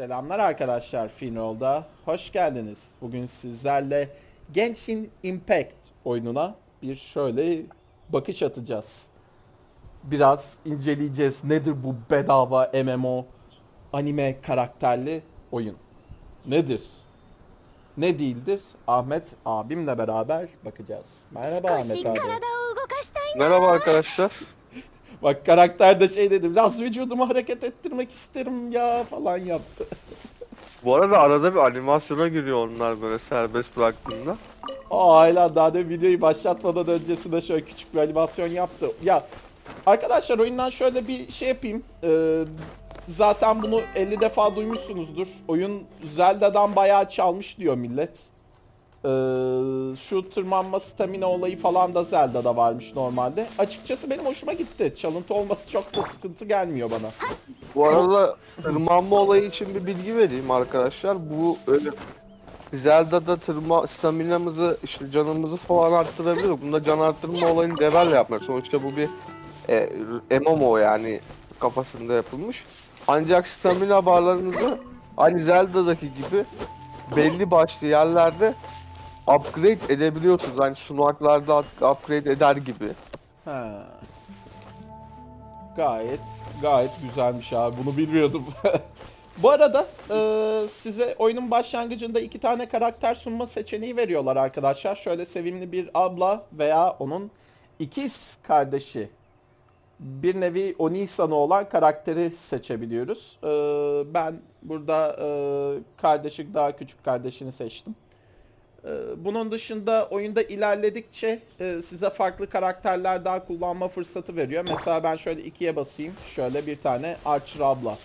Selamlar arkadaşlar Finroll'da. Hoş geldiniz. Bugün sizlerle Genshin Impact oyununa bir şöyle bakış atacağız. Biraz inceleyeceğiz. Nedir bu bedava MMO anime karakterli oyun? Nedir? Ne değildir? Ahmet abimle beraber bakacağız. Merhaba Ahmet abi. Merhaba arkadaşlar. Bak karakter de şey dedi. Biraz vücudumu hareket ettirmek isterim ya falan yaptı. Bu arada arada bir animasyona giriyor onlar böyle serbest bıraktığında. Aa hala daha da videoyu başlatmadan öncesinde şöyle küçük bir animasyon yaptı. Ya arkadaşlar oyundan şöyle bir şey yapayım. Ee, zaten bunu 50 defa duymuşsunuzdur. Oyun Zelda'dan bayağı çalmış diyor millet. Ee, şu tırmanma stamina olayı falan da Zelda'da varmış normalde. Açıkçası benim hoşuma gitti. Çalıntı olması çok da sıkıntı gelmiyor bana. Bu arada tırmanma olayı için bir bilgi vereyim arkadaşlar. Bu öyle Zelda'da tırma staminamızı işte canımızı falan arttırabilir. Bunda can arttırma olayını devel yapmak. Sonuçta bu bir e, MMO yani kafasında yapılmış. Ancak stamina barlarınızı aynı Zelda'daki gibi belli başlı yerlerde upgrade edebiliyorsunuz. Hani sunaklarda upgrade eder gibi. Ha. Gayet gayet güzelmiş abi. Bunu bilmiyordum. Bu arada e, size oyunun başlangıcında iki tane karakter sunma seçeneği veriyorlar arkadaşlar. Şöyle sevimli bir abla veya onun ikiz kardeşi. Bir nevi Onisan'ı olan karakteri seçebiliyoruz. E, ben burada e, kardeşi daha küçük kardeşini seçtim. Ee, Bunun dışında oyunda ilerledikçe e, size farklı karakterler daha kullanma fırsatı veriyor. Mesela ben şöyle ikiye basayım. Şöyle bir tane Archer abla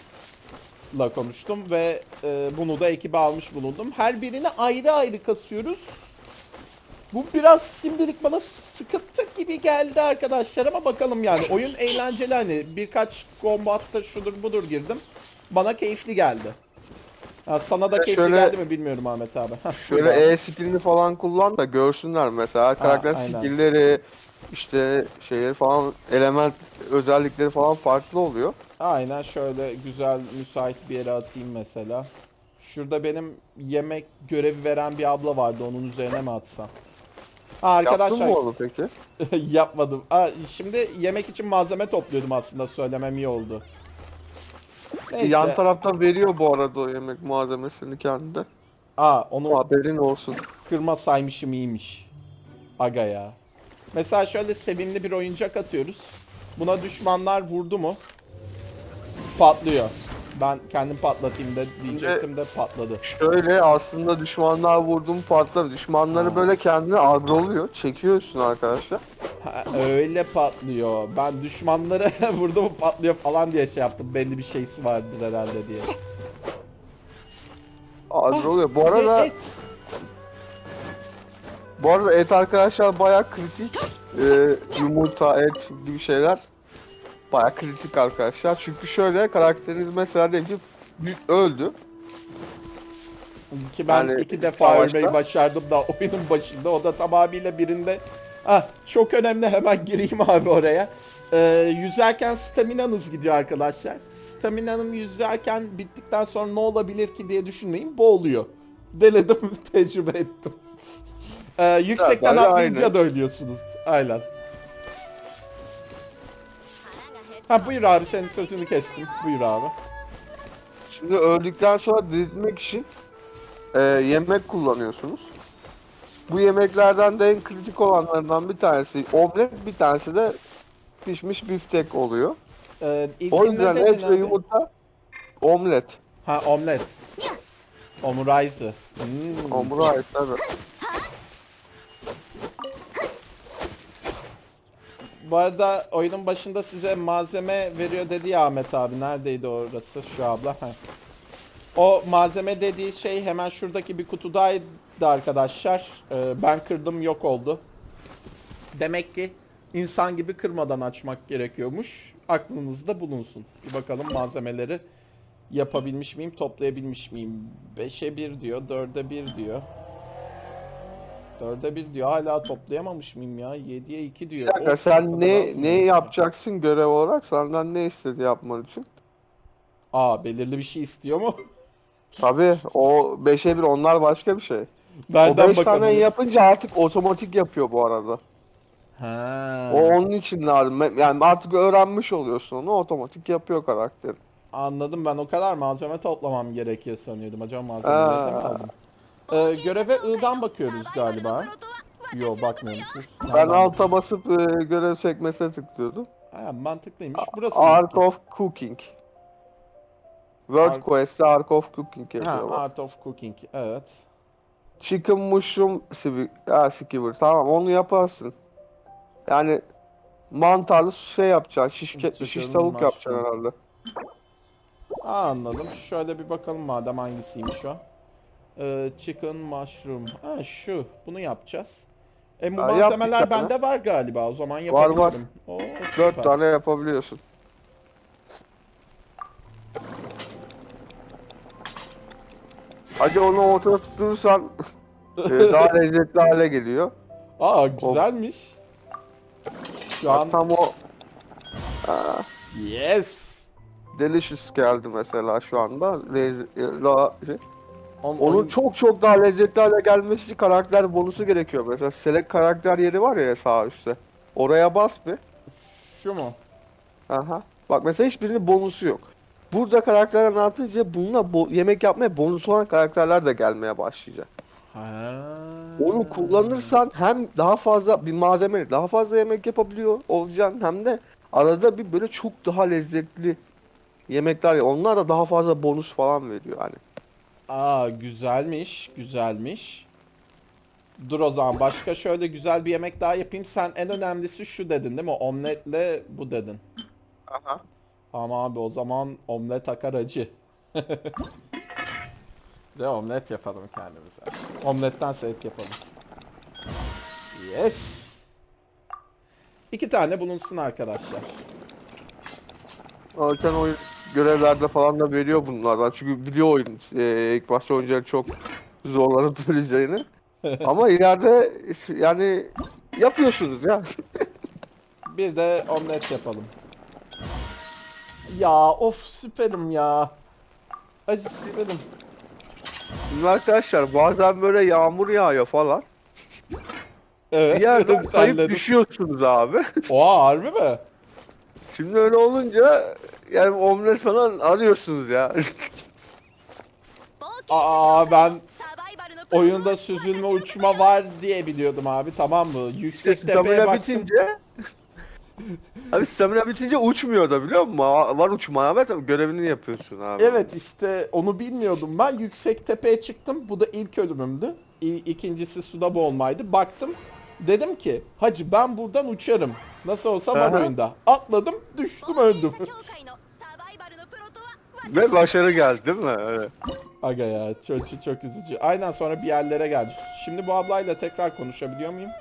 la konuştum ve e, bunu da ekibe almış bulundum. Her birini ayrı ayrı kasıyoruz. Bu biraz şimdilik bana sıkıntı gibi geldi arkadaşlar ama bakalım yani. Oyun eğlenceli hani birkaç kombatta şudur budur girdim. Bana keyifli geldi. Ha, sana da keyifli şöyle- geldi mi bilmiyorum Ahmet abi. Şöyle. E skillini falan kullan da görsünler mesela. Karakter aynen. skillleri işte şeyleri falan element özellikleri falan farklı oluyor. Aynen şöyle güzel müsait bir yere atayım mesela. Şurada benim yemek görevi veren bir abla vardı onun üzerine mi atsam? Ha, Yaptın arkadaşlar mı onu peki? yapmadım. Aa, şimdi yemek için malzeme topluyordum aslında söylemem iyi oldu. Neyse. Yan taraftan veriyor bu arada o yemek malzemesini kendine. Aa onu Haberin olsun. kırma saymışım iyiymiş. Aga ya. Mesela şöyle sevimli bir oyuncak atıyoruz. Buna düşmanlar vurdu mu? Patlıyor. Ben kendim patlatayım da diyecektim de patladı. Şöyle aslında düşmanlar vurdum patlar. Düşmanları Ha. böyle kendine agroluyor. Çekiyorsun arkadaşlar. Ha, öyle patlıyor. Ben düşmanları vurdu mu patlıyor falan diye şey yaptım. Belli bir şeysi vardır herhalde diye. Agroluyor. Bu Ve arada et. bu arada et arkadaşlar bayağı kritik. Ee, yumurta, et gibi şeyler bayağı kritik arkadaşlar. Çünkü şöyle karakteriniz mesela diyelim ki öldü. Ki ben Yani iki defa savaşta- ölmeyi başardım da oyunun başında. O da tamamıyla birinde. Ah çok önemli hemen gireyim abi oraya. Ee, yüzerken staminanız gidiyor arkadaşlar. Staminanım yüzerken bittikten sonra ne olabilir ki diye düşünmeyin. Boğuluyor. Denedim, tecrübe ettim. Ee, yüksekten de atlayınca da ölüyorsunuz. Aynen. Ha buyur abi senin sözünü kestim. Buyur abi. Şimdi öldükten sonra diriltmek için e, yemek kullanıyorsunuz. Bu yemeklerden de en kritik olanlarından bir tanesi omlet, bir tanesi de pişmiş biftek oluyor. Ee, O yüzden et ve yumurta omlet. Ha omlet. Omuraisu. Hmm. Ait tabii. Bu arada oyunun başında size malzeme veriyor dedi ya Ahmet abi. Neredeydi orası şu abla? Heh. O malzeme dediği şey hemen şuradaki bir kutudaydı arkadaşlar. Ee, ben kırdım yok oldu. Demek ki insan gibi kırmadan açmak gerekiyormuş. Aklınızda bulunsun. Bir bakalım malzemeleri yapabilmiş miyim, toplayabilmiş miyim? 5'e 1 diyor, 4'e 1 diyor. 4'e 1 diyor. Hala toplayamamış mıyım ya? 7'ye 2 diyor. Bir dakika o sen kadar ne mı? ne yapacaksın görev olarak? Senden ne istedi yapman için? Aa belirli bir şey istiyor mu? Tabii o 5'e 1 onlar başka bir şey. O Nereden 5 tane bakalım? yapınca artık otomatik yapıyor bu arada. Ha. O onun için lazım. Yani artık öğrenmiş oluyorsun onu otomatik yapıyor karakter. Anladım ben o kadar malzeme toplamam gerekiyor sanıyordum. Acaba malzemeleri de mi Aa. aldım? Ee, göreve I'dan bakıyoruz galiba. Yo bakmıyormuşuz. Ben alta basıp e, görev sekmesine tıklıyordum. Ha, mantıklıymış. Burası. Art of Cooking. World Art- Quest'te Art of Cooking Ha, yazıyor bak. Art of Cooking. Evet. Chicken Mushroom Sivi- ha, Skewer. Tamam onu yaparsın. Yani mantarlı şey yapacaksın. Şiş, ke- şiş Chicken tavuk mushroom. yapacaksın herhalde. Aa, anladım. Şöyle bir bakalım madem hangisiymiş o. Ee, chicken mushroom. Ha şu. Bunu yapacağız. E bu Ha, malzemeler ya. bende var galiba. O zaman Var, yapabilirim. var. Oo, 4 süper. tane yapabiliyorsun. Hadi onu ortada tutursan e, daha lezzetli hale geliyor. Aa güzelmiş. Şu an tam o yes. delicious geldi mesela şu anda. Lez- e, daha şey. On- Onun oyun- çok çok daha lezzetli hale gelmesi için karakter bonusu gerekiyor. Mesela select karakter yeri var ya sağ üstte. Oraya bas bir. Şu mu? Aha. Bak mesela hiçbirinin bonusu yok. Burada karakterler artınca bununla bo- yemek yapmaya bonus olan karakterler de gelmeye başlayacak. Ha. Onu kullanırsan hem daha fazla bir malzeme daha fazla yemek yapabiliyor olacaksın hem de arada bir böyle çok daha lezzetli yemekler ya onlar da daha fazla bonus falan veriyor hani. Aa güzelmiş, güzelmiş. Dur o zaman başka şöyle güzel bir yemek daha yapayım. Sen en önemlisi şu dedin değil mi? Omletle bu dedin. Aha. Ama abi o zaman omlet akar acı. De omlet yapalım kendimize. Omletten et yapalım. Yes. İki tane bulunsun arkadaşlar. Zaten oyun görevlerde falan da veriyor bunlardan. Çünkü biliyor oyun e, ilk başta oyuncuları çok zorlanıp öleceğini. Ama ileride yani yapıyorsunuz ya. Bir de omlet yapalım. Ya of süperim ya. Acı süperim. Şimdi arkadaşlar bazen böyle yağmur yağıyor falan. Evet. Bir yerden kayıp düşüyorsunuz abi. Oha harbi mi? Şimdi öyle olunca yani omlet falan arıyorsunuz ya. Aa ben oyunda süzülme uçma var diye biliyordum abi tamam mı? Yüksek işte tepeye baktım. Bitince... abi stamina bitince uçmuyor da biliyor musun? Var uçma Ahmet ama görevini yapıyorsun abi. Evet işte onu bilmiyordum ben. Yüksek tepeye çıktım. Bu da ilk ölümümdü. İ- ikincisi suda boğulmaydı. Baktım dedim ki hacı ben buradan uçarım. Nasıl olsa var oyunda. Atladım düştüm öldüm. Ve başarı geldi değil mi? Evet. Aga ya çok, çok, çok üzücü. Aynen sonra bir yerlere geldi. Şimdi bu ablayla tekrar konuşabiliyor muyum?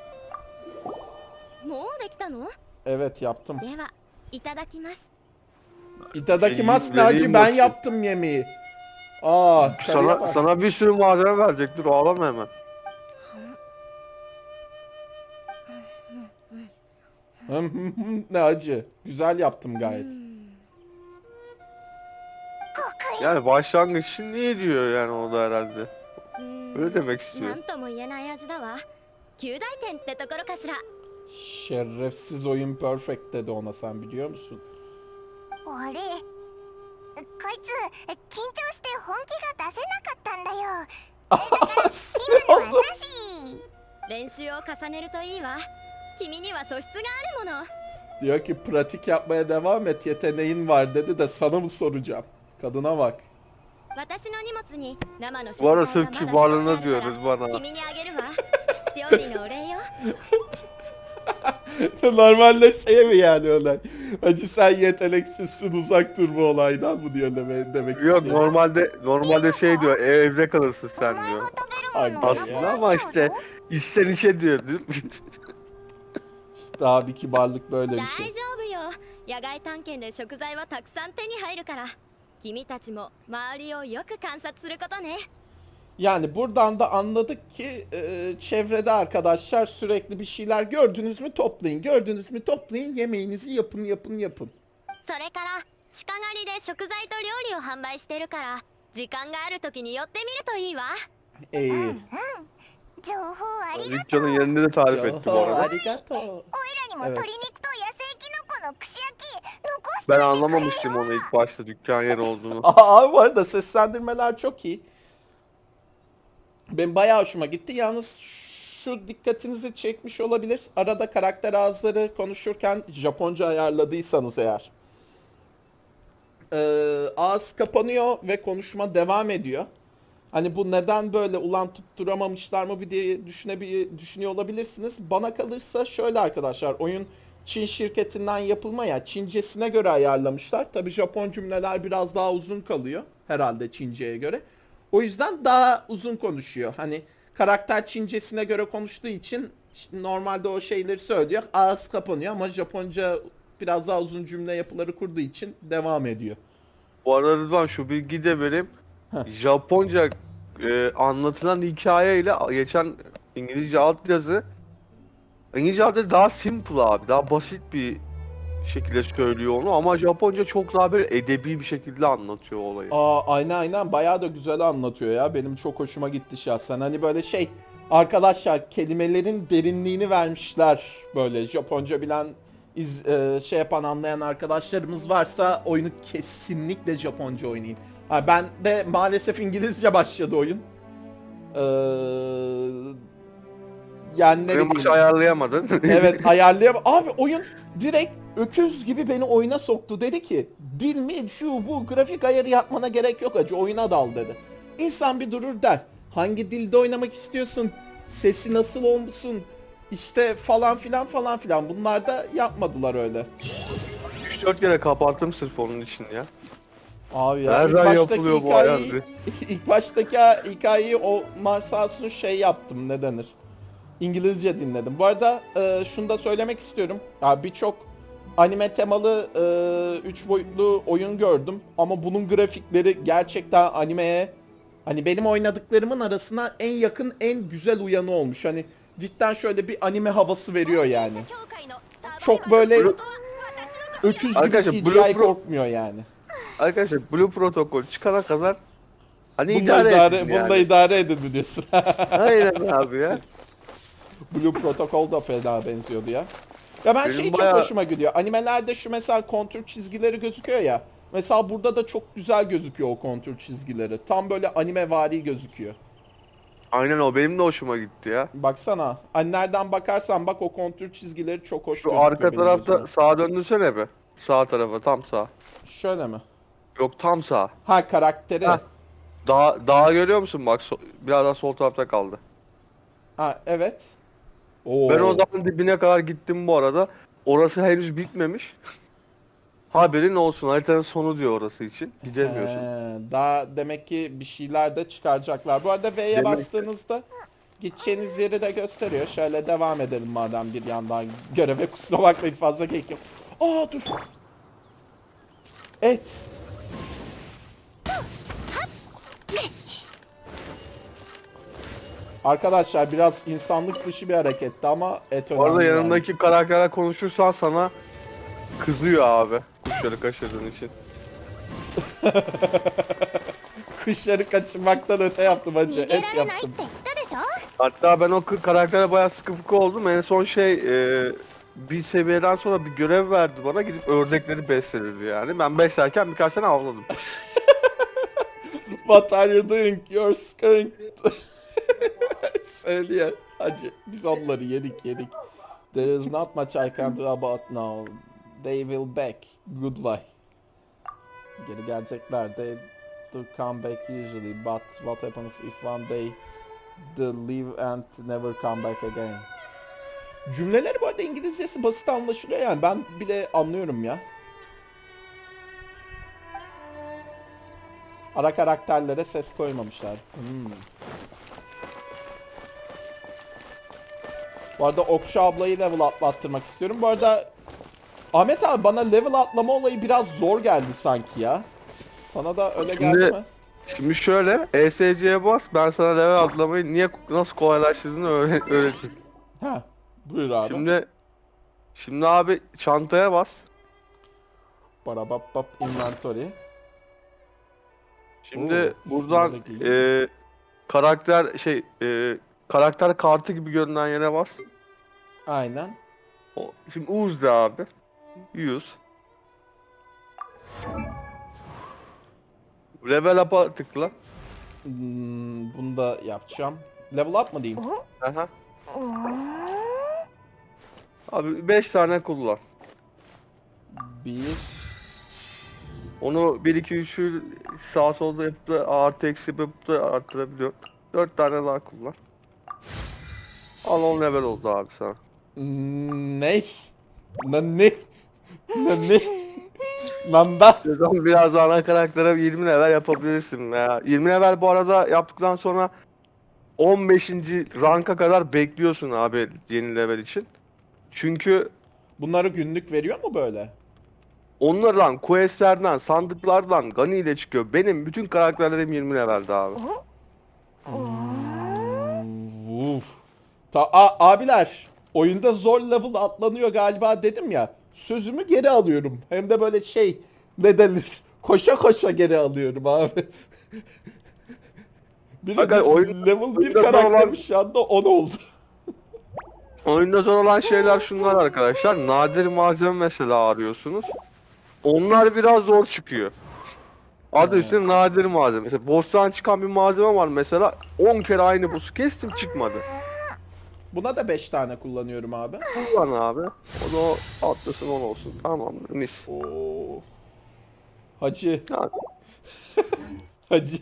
Evet yaptım. İtadakimas Vereyim- vereyim Naci ben yaptım yemeği. Aa Sana, sana bir sürü malzeme verecek. Dur ağlama hemen. ne acı. Güzel yaptım gayet Yani başlangıç için niye diyor yani o da herhalde. うーん Öyle demek な istiyor. んとも言えない味だわ旧大点ってところかしら Şerefsiz oyun perfect dedi ona sen biliyor musun? あれこいつ緊張して本気が出せなかったんだよ Sinir 今のは oldum. なし練習を重ねるといいわ君には素質があるもの Diyor ki pratik yapmaya devam et yeteneğin var dedi de sana mı soracağım? Kadına bak. 私の荷物に生の食 Bu 材 arada が sırf まだ少しある kibarlığına か diyoruz ら bana. 君にあげるわ料理のお礼よ Normalde şey mi yani öyle? Hacı sen yeteneksizsin uzak dur bu olaydan mı diyor demek, demek Yok istiyor. normalde normalde şey diyor evde kalırsın お sen 前 diyor. が食べるもの Ay, を Aslında ama işte içten içe diyor. değil mi? İşte abi kibarlık böyle bir 大 şey. 丈夫よ野外探検で食材はたくさん手に入るから 君たちも周りをよく観察することね Yani buradan da anladık ki e, çevrede arkadaşlar sürekli bir şeyler gördünüz mü toplayın. Gördünüz mü toplayın yemeğinizi yapın yapın yapın. それから鹿狩りで食材と料理を販売してるから 時間がある時に寄ってみるといいわ İyi. 情報ありがとう Riccia'nın yerini de tarif etti bu arada. Arigato. おいらにもEvet. 鶏肉と野生キノ Ben anlamamıştım onu ilk başta dükkan yeri olduğunu. Aa bu arada seslendirmeler çok iyi. Ben bayağı hoşuma gitti. Yalnız şu dikkatinizi çekmiş olabilir. Arada karakter ağızları konuşurken Japonca ayarladıysanız eğer. Ee, ağız kapanıyor ve konuşma devam ediyor. Hani bu neden böyle ulan tutturamamışlar mı bir diye düşünebilir, düşünüyor olabilirsiniz. Bana kalırsa şöyle arkadaşlar oyun Çin şirketinden yapılma ya Çincesine göre ayarlamışlar. Tabi Japon cümleler biraz daha uzun kalıyor herhalde Çince'ye göre. O yüzden daha uzun konuşuyor. Hani karakter Çincesine göre konuştuğu için normalde o şeyleri söylüyor. Ağız kapanıyor ama Japonca biraz daha uzun cümle yapıları kurduğu için devam ediyor. Bu arada Rıdvan şu bilgiyi de vereyim. Japonca e, anlatılan hikaye ile geçen İngilizce altyazı İngilizce altyazı daha simple abi. Daha basit bir şekilde söylüyor onu ama Japonca çok daha böyle edebi bir şekilde anlatıyor olayı. Aa aynen aynen bayağı da güzel anlatıyor ya. Benim çok hoşuma gitti şahsen. Hani böyle şey arkadaşlar kelimelerin derinliğini vermişler böyle Japonca bilen iz, e, şey yapan anlayan arkadaşlarımız varsa oyunu kesinlikle Japonca oynayın. Ha, ben de maalesef İngilizce başladı oyun. Ee, yani ne bileyim. ayarlayamadın. Evet ayarlayam. Abi oyun direkt öküz gibi beni oyuna soktu. Dedi ki dil mi şu bu grafik ayarı yapmana gerek yok acı oyuna dal dedi. İnsan bir durur der. Hangi dilde oynamak istiyorsun? Sesi nasıl olsun? İşte falan filan falan filan. Bunlar da yapmadılar öyle. 3-4 kere kapattım sırf onun için ya. Abi ya ilk Nereden baştaki yapılıyor bu hikayeyi, ayardı? ilk baştaki hikayeyi o Marsals'ın şey yaptım ne denir? İngilizce dinledim. Bu arada e, şunu da söylemek istiyorum. Ya birçok anime temalı 3 boyutlu oyun gördüm ama bunun grafikleri gerçekten animeye hani benim oynadıklarımın arasına en yakın en güzel uyanı olmuş. Hani cidden şöyle bir anime havası veriyor yani. Çok böyle öküz gibi CGI Blue Pro- korkmuyor yani. Arkadaşlar Blue Protocol çıkana kadar hani Bununla idare, idare, edin bununla yani. idare edin mi diyorsun? Aynen abi ya. Blue Protocol da fena benziyordu ya. Ya ben Benim şey bayağı- çok hoşuma gidiyor. Animelerde şu mesela kontür çizgileri gözüküyor ya. Mesela burada da çok güzel gözüküyor o kontür çizgileri. Tam böyle anime vari gözüküyor. Aynen o benim de hoşuma gitti ya. Baksana. Hani nereden bakarsan bak o kontür çizgileri çok hoş Şu arka tarafta sağa döndürsene be. Sağ tarafa tam sağ. Şöyle mi? Yok tam sağ. Ha karakteri. Ha. Ha, Dağ, dağı görüyor musun bak so- biraz daha sol tarafta kaldı. evet. Oo. Ben o dağın dibine kadar gittim bu arada. Orası henüz bitmemiş. Haberin olsun haritanın sonu diyor orası için. Gidemiyorsun. He, daha demek ki bir şeyler de çıkaracaklar. Bu arada V'ye Demek- bastığınızda gideceğiniz yeri de gösteriyor. Şöyle devam edelim madem bir yandan göreve kusura bakmayın fazla kek yok. Aa dur. Et. Arkadaşlar biraz insanlık dışı bir hareketti ama et önemli. Orada yani. yanındaki karaktera konuşursan sana kızıyor abi. Kuşları kaçırdığın için. Kuşları kaçırmaktan öte yaptım acı. Et yaptım. Hatta ben o karaktere bayağı sıkı fıkı oldum. En son şey e, bir seviyeden sonra bir görev verdi bana gidip ördekleri beslenirdi yani. Ben beslerken birkaç tane avladım. What are you doing? You're skunked. scaring. Söylüyor. Hacı biz onları yedik yedik. There is not much I can do about now. They will back. Goodbye. Geri gelecekler. They do come back usually. But what happens if one day they leave and never come back again? Cümleleri bu arada İngilizcesi basit anlaşılıyor yani. Ben bile anlıyorum ya. Ara karakterlere ses koymamışlar. Hmm. Bu arada Okşu ablayı level atlattırmak istiyorum. Bu arada Ahmet abi bana level atlama olayı biraz zor geldi sanki ya. Sana da öyle geldi Şimdi- mi? Şimdi şöyle ESC'ye bas ben sana level atlamayı niye nasıl kolaylaştırdığını öğre- öğreteyim. Ha. Buyur abi. Şimdi şimdi abi çantaya bas. Para bap inventory. Şimdi Oo, buradan e, karakter şey e, karakter kartı gibi görünen yere bas. Aynen. O, şimdi Uz de abi. 100. Level up'a tıkla. Hmm, bunu da yapacağım. Level up mı diyeyim? Aha. Abi 5 tane kullan. Bir. Onu 1 2 3'ü sağ solda yapıp da artı eksi yapıp da arttırabiliyor. 4 tane daha kullan. 10 level oldu abi sana. Ne? Lan ne? Lan ne? Lan da. Sezon biraz ana karaktere 20 level yapabilirsin ya. 20 level bu arada yaptıktan sonra 15. ranka kadar bekliyorsun abi yeni level için. Çünkü Bunları günlük veriyor mu böyle? onlardan, questlerden, sandıklardan Gani ile çıkıyor. Benim bütün karakterlerim 20 levelde abi. Uf. Ta A- abiler, oyunda zor level atlanıyor galiba dedim ya. Sözümü geri alıyorum. Hem de böyle şey ne denir? Koşa koşa geri alıyorum abi. Bir Aga, oyun- level 1 oyunda zor karakterim olan- şu anda 10 oldu. Oyunda zor olan şeyler şunlar arkadaşlar. Nadir malzeme mesela arıyorsunuz. Onlar biraz zor çıkıyor. Adı Evet. üstünde nadir malzeme. Mesela boss'tan çıkan bir malzeme var mesela 10 kere aynı boss'u kestim çıkmadı. Buna da 5 tane kullanıyorum abi. Kullan abi. O da o atlasın 10 olsun. Tamamdır mis. Oo. Hacı, Yani, hacı.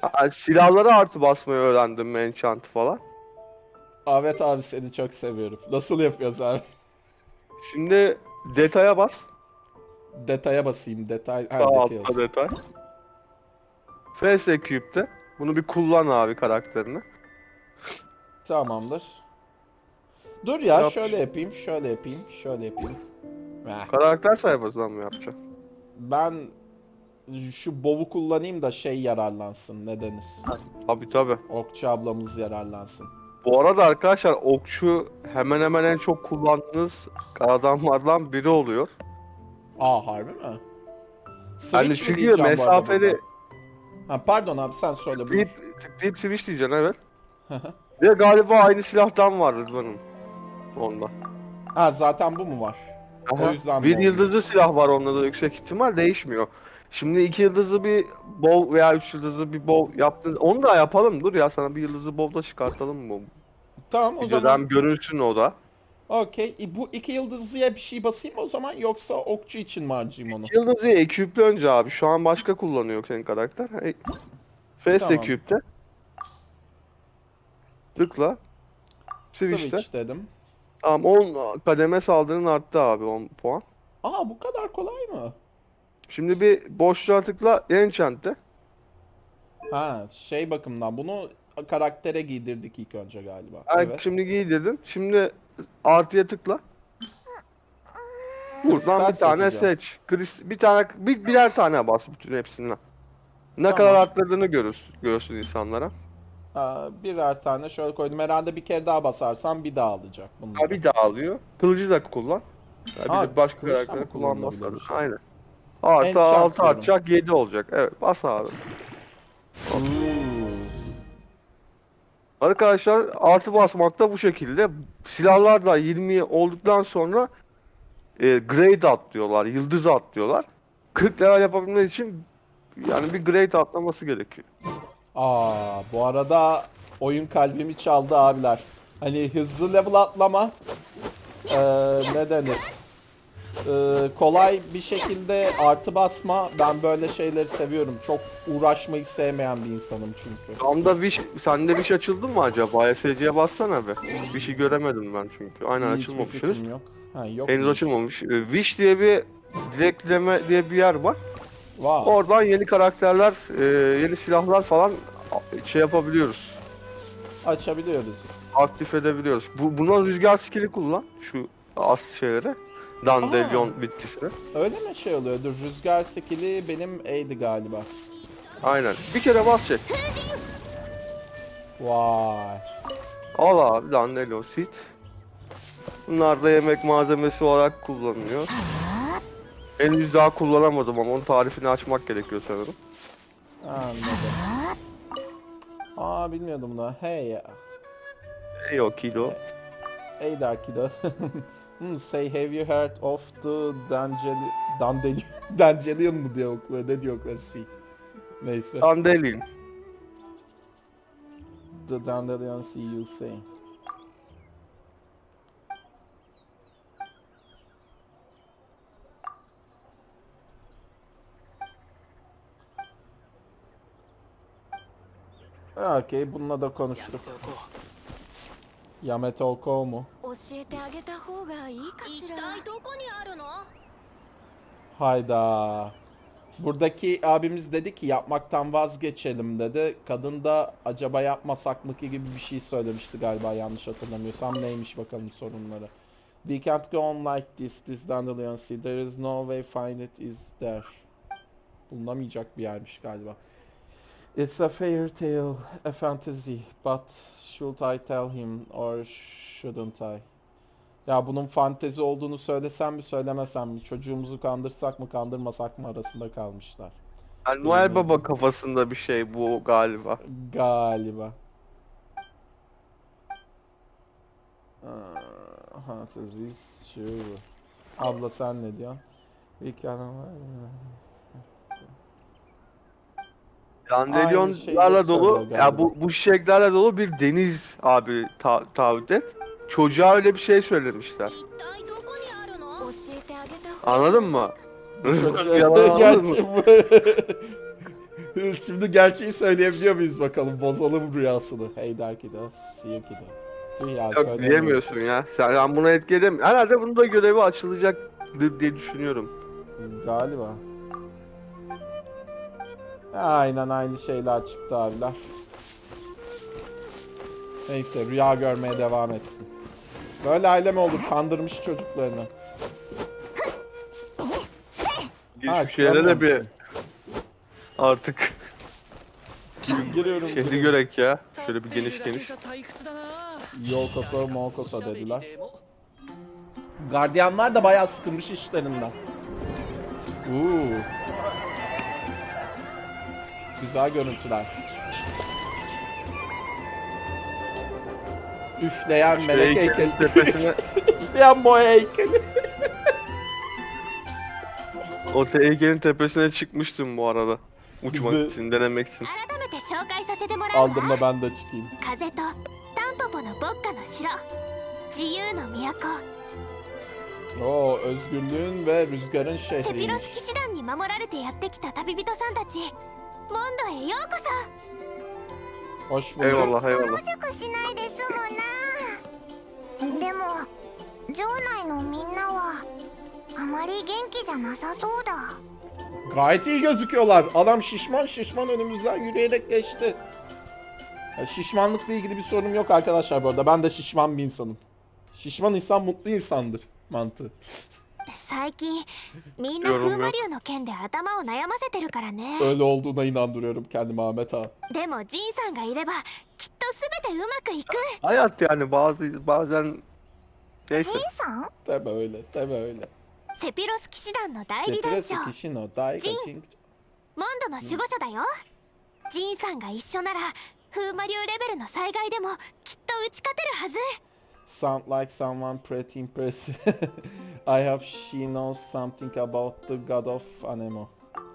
ha, silahlara artı basmayı öğrendim enchant falan. Ahmet abi seni çok seviyorum. Nasıl yapıyoruz abi? Şimdi detaya bas. Detaya basayım. Detay. Ha, Sağ detay altta detay. FS Cube'de. Bunu bir kullan abi karakterini. Tamamdır. Dur ya Yap. şöyle yapayım, şöyle yapayım, şöyle yapayım. Heh, Karakter sayfasından mı yapacaksın? ben şu bovu kullanayım da şey yararlansın ne denir? Tabi tabi. Okçu ablamız yararlansın. Bu arada arkadaşlar okçu hemen hemen en çok kullandığınız adamlardan biri oluyor. Aa harbi mi? Switch Yani mi çünkü arada mesafeli? Ha pardon abi sen söyle tıklayıp, tıklayıp switch diyeceksin evet. Ve galiba aynı silahtan var Rıdvan'ın. Onda. ha zaten bu mu var? Aha. yüzden bir yıldızlı silah var onda da yüksek ihtimal değişmiyor. Şimdi iki yıldızlı bir bow veya üç yıldızlı bir bow yaptın. Onu da yapalım dur ya sana bir yıldızlı bow da çıkartalım mı? Tamam o Videodan zaman görünsün o da. okey. E, Bu iki yıldızlıya bir şey basayım o zaman yoksa okçu için mi harcayayım onu? İki yıldızı eküple önce abi. Şu an başka kullanıyor senin karakter. E, Face Tamam. eküpte. Tıkla. Switch'te. Switch dedim. Tamam 10 kademe saldırın arttı abi 10 puan. Aa bu kadar kolay mı? Şimdi bir boşluğa tıkla Enchant'te. Ha şey bakımdan bunu karaktere giydirdik ilk önce galiba. Ay, Evet. Şimdi giydirdin. Şimdi artıya tıkla. Buradan bir tane seçeceğim. seç. Kris, bir tane bir birer tane bas bütün hepsinden. Ne Tamam. kadar arttırdığını görürsün, görsün insanlara. Birer tane şöyle koydum. Herhalde bir kere daha basarsam bir daha alacak bunu. Ha bir daha alıyor. Kılıcı da kullan. Ya bir Ha, de başka karakteri mı kullanmaz kullanılabiliyor bir tabii. şey? Aynen. Artı Enchant 6 diyorum. artacak 7 olacak. Evet bas abi. Oo. Arkadaşlar artı basmakta bu şekilde. Silahlar da 20 olduktan sonra e, grade atlıyorlar, yıldız atlıyorlar. 40 level yapabilmek için yani bir grade atlaması gerekiyor. Aa, bu arada oyun kalbimi çaldı abiler. Hani hızlı level atlama ee, ne denir? Ee, kolay bir şekilde artı basma. Ben böyle şeyleri seviyorum. Çok uğraşmayı sevmeyen bir insanım çünkü. Tam da wish, sende wish açıldı mı acaba? SC'ye bassana be. Bir şey göremedim ben çünkü. Aynen Hiçbir açılmamış fikrim yok. Ha, yok Henüz mu? açılmamış. E, Wish diye bir dilekleme diye bir yer var. Wow. Oradan yeni karakterler, e, yeni silahlar falan şey yapabiliyoruz. Açabiliyoruz. Aktif edebiliyoruz. Bu, buna rüzgar skill'i kullan. Şu as şeylere. Dandelion bitkisine. Öyle mi şey oluyordu? Rüzgar skill'i benim A'di galiba. Aynen. Bir kere bas çek. Vay. Al abi Dandelion seed. Bunlar da yemek malzemesi olarak kullanılıyor. Henüz daha kullanamadım ama onun tarifini açmak gerekiyor sanırım. Anladım. Aa bilmiyordum bunu. Hey ya. Ey o kilo. Hey der kiddo. hmm, say have you heard of the Dandelion... Dandelion... Dandelion mu diye okuyor? Ne diyor okuyor? See. Neyse. Andelin. The Dandelion see you say. okey. Bununla da konuştuk. Yamete Oko mu? Hayda. Buradaki abimiz dedi ki yapmaktan vazgeçelim dedi. Kadın da acaba yapmasak mı ki gibi bir şey söylemişti galiba yanlış hatırlamıyorsam. Neymiş bakalım sorunları. We can't go on like this, this dandelion sea. There is no way find it is there. Bulunamayacak bir yermiş galiba. It's a fairy tale, a fantasy. But should I tell him or shouldn't I? Ya bunun fantezi olduğunu söylesem mi söylemesem mi? Çocuğumuzu kandırsak mı kandırmasak mı arasında kalmışlar. Yani Noel Baba kafasında bir şey bu galiba. Galiba. Aa, Fantezi şu. Abla sen ne diyorsun? Aynı şeyleri Dandelyonlarla dolu, ya bu, bu çiçeklerle dolu bir deniz abi ta taahhüt et. Çocuğa öyle bir şey söylemişler. Anladın mı? Gerçi bu... Şimdi gerçeği söyleyebiliyor muyuz bakalım? Bozalım rüyasını. Hey Darkido, Siyukido. Yok diyemiyorsun ya. Sen, ben buna etki edemiyorum. Herhalde bunun da görevi açılacaktır diye düşünüyorum. Galiba. Aynen aynı şeyler çıktı abiler. Neyse rüya görmeye devam etsin. Böyle ailem olur kandırmış çocuklarını. Geçmiş şeylere de bir artık giriyorum. Şehri görek ya. Şöyle bir geniş geniş. Yolkosa molkosa dediler. Gardiyanlar da bayağı sıkılmış işlerinden. Uuu. Güzel görüntüler. Üfleyen melek heykeli. Tepesine... Üfleyen boya heykeli. o heykelin tepesine çıkmıştım bu arada. Uçmak Bizi... için, denemek için. Aldım da ben de çıkayım. Oo, özgürlüğün ve rüzgarın şehri. ピロ şehriymiş. ス騎士団に守られてやってきた旅人さんたちモンドへようこ Hoş bulduk. Eyvallah そ eyvallah. 熟しないで済むなでも城内のみんなはあまり元気じゃなさそうだ Gayet iyi gözüküyorlar. Adam şişman şişman önümüzden yürüyerek geçti. Ya şişmanlıkla ilgili bir sorunum yok arkadaşlar bu arada. Ben de şişman bir insanım. Şişman insan mutlu insandır mantığı. 最近みんな風魔流の件で頭を悩ませてるからね。Öyle olduğuna でもジンさんがいればきっとすべてうまくいく。Hayat yani ジンさん？セピロス騎士団の代理団長。セピロ。ン。モンドの守護者だよ。ジンさんが一緒なら風魔流レベルの災害でもきっと打ち勝てるはず。sound like someone pretty impressive. I hope she knows something about the god of Anemo.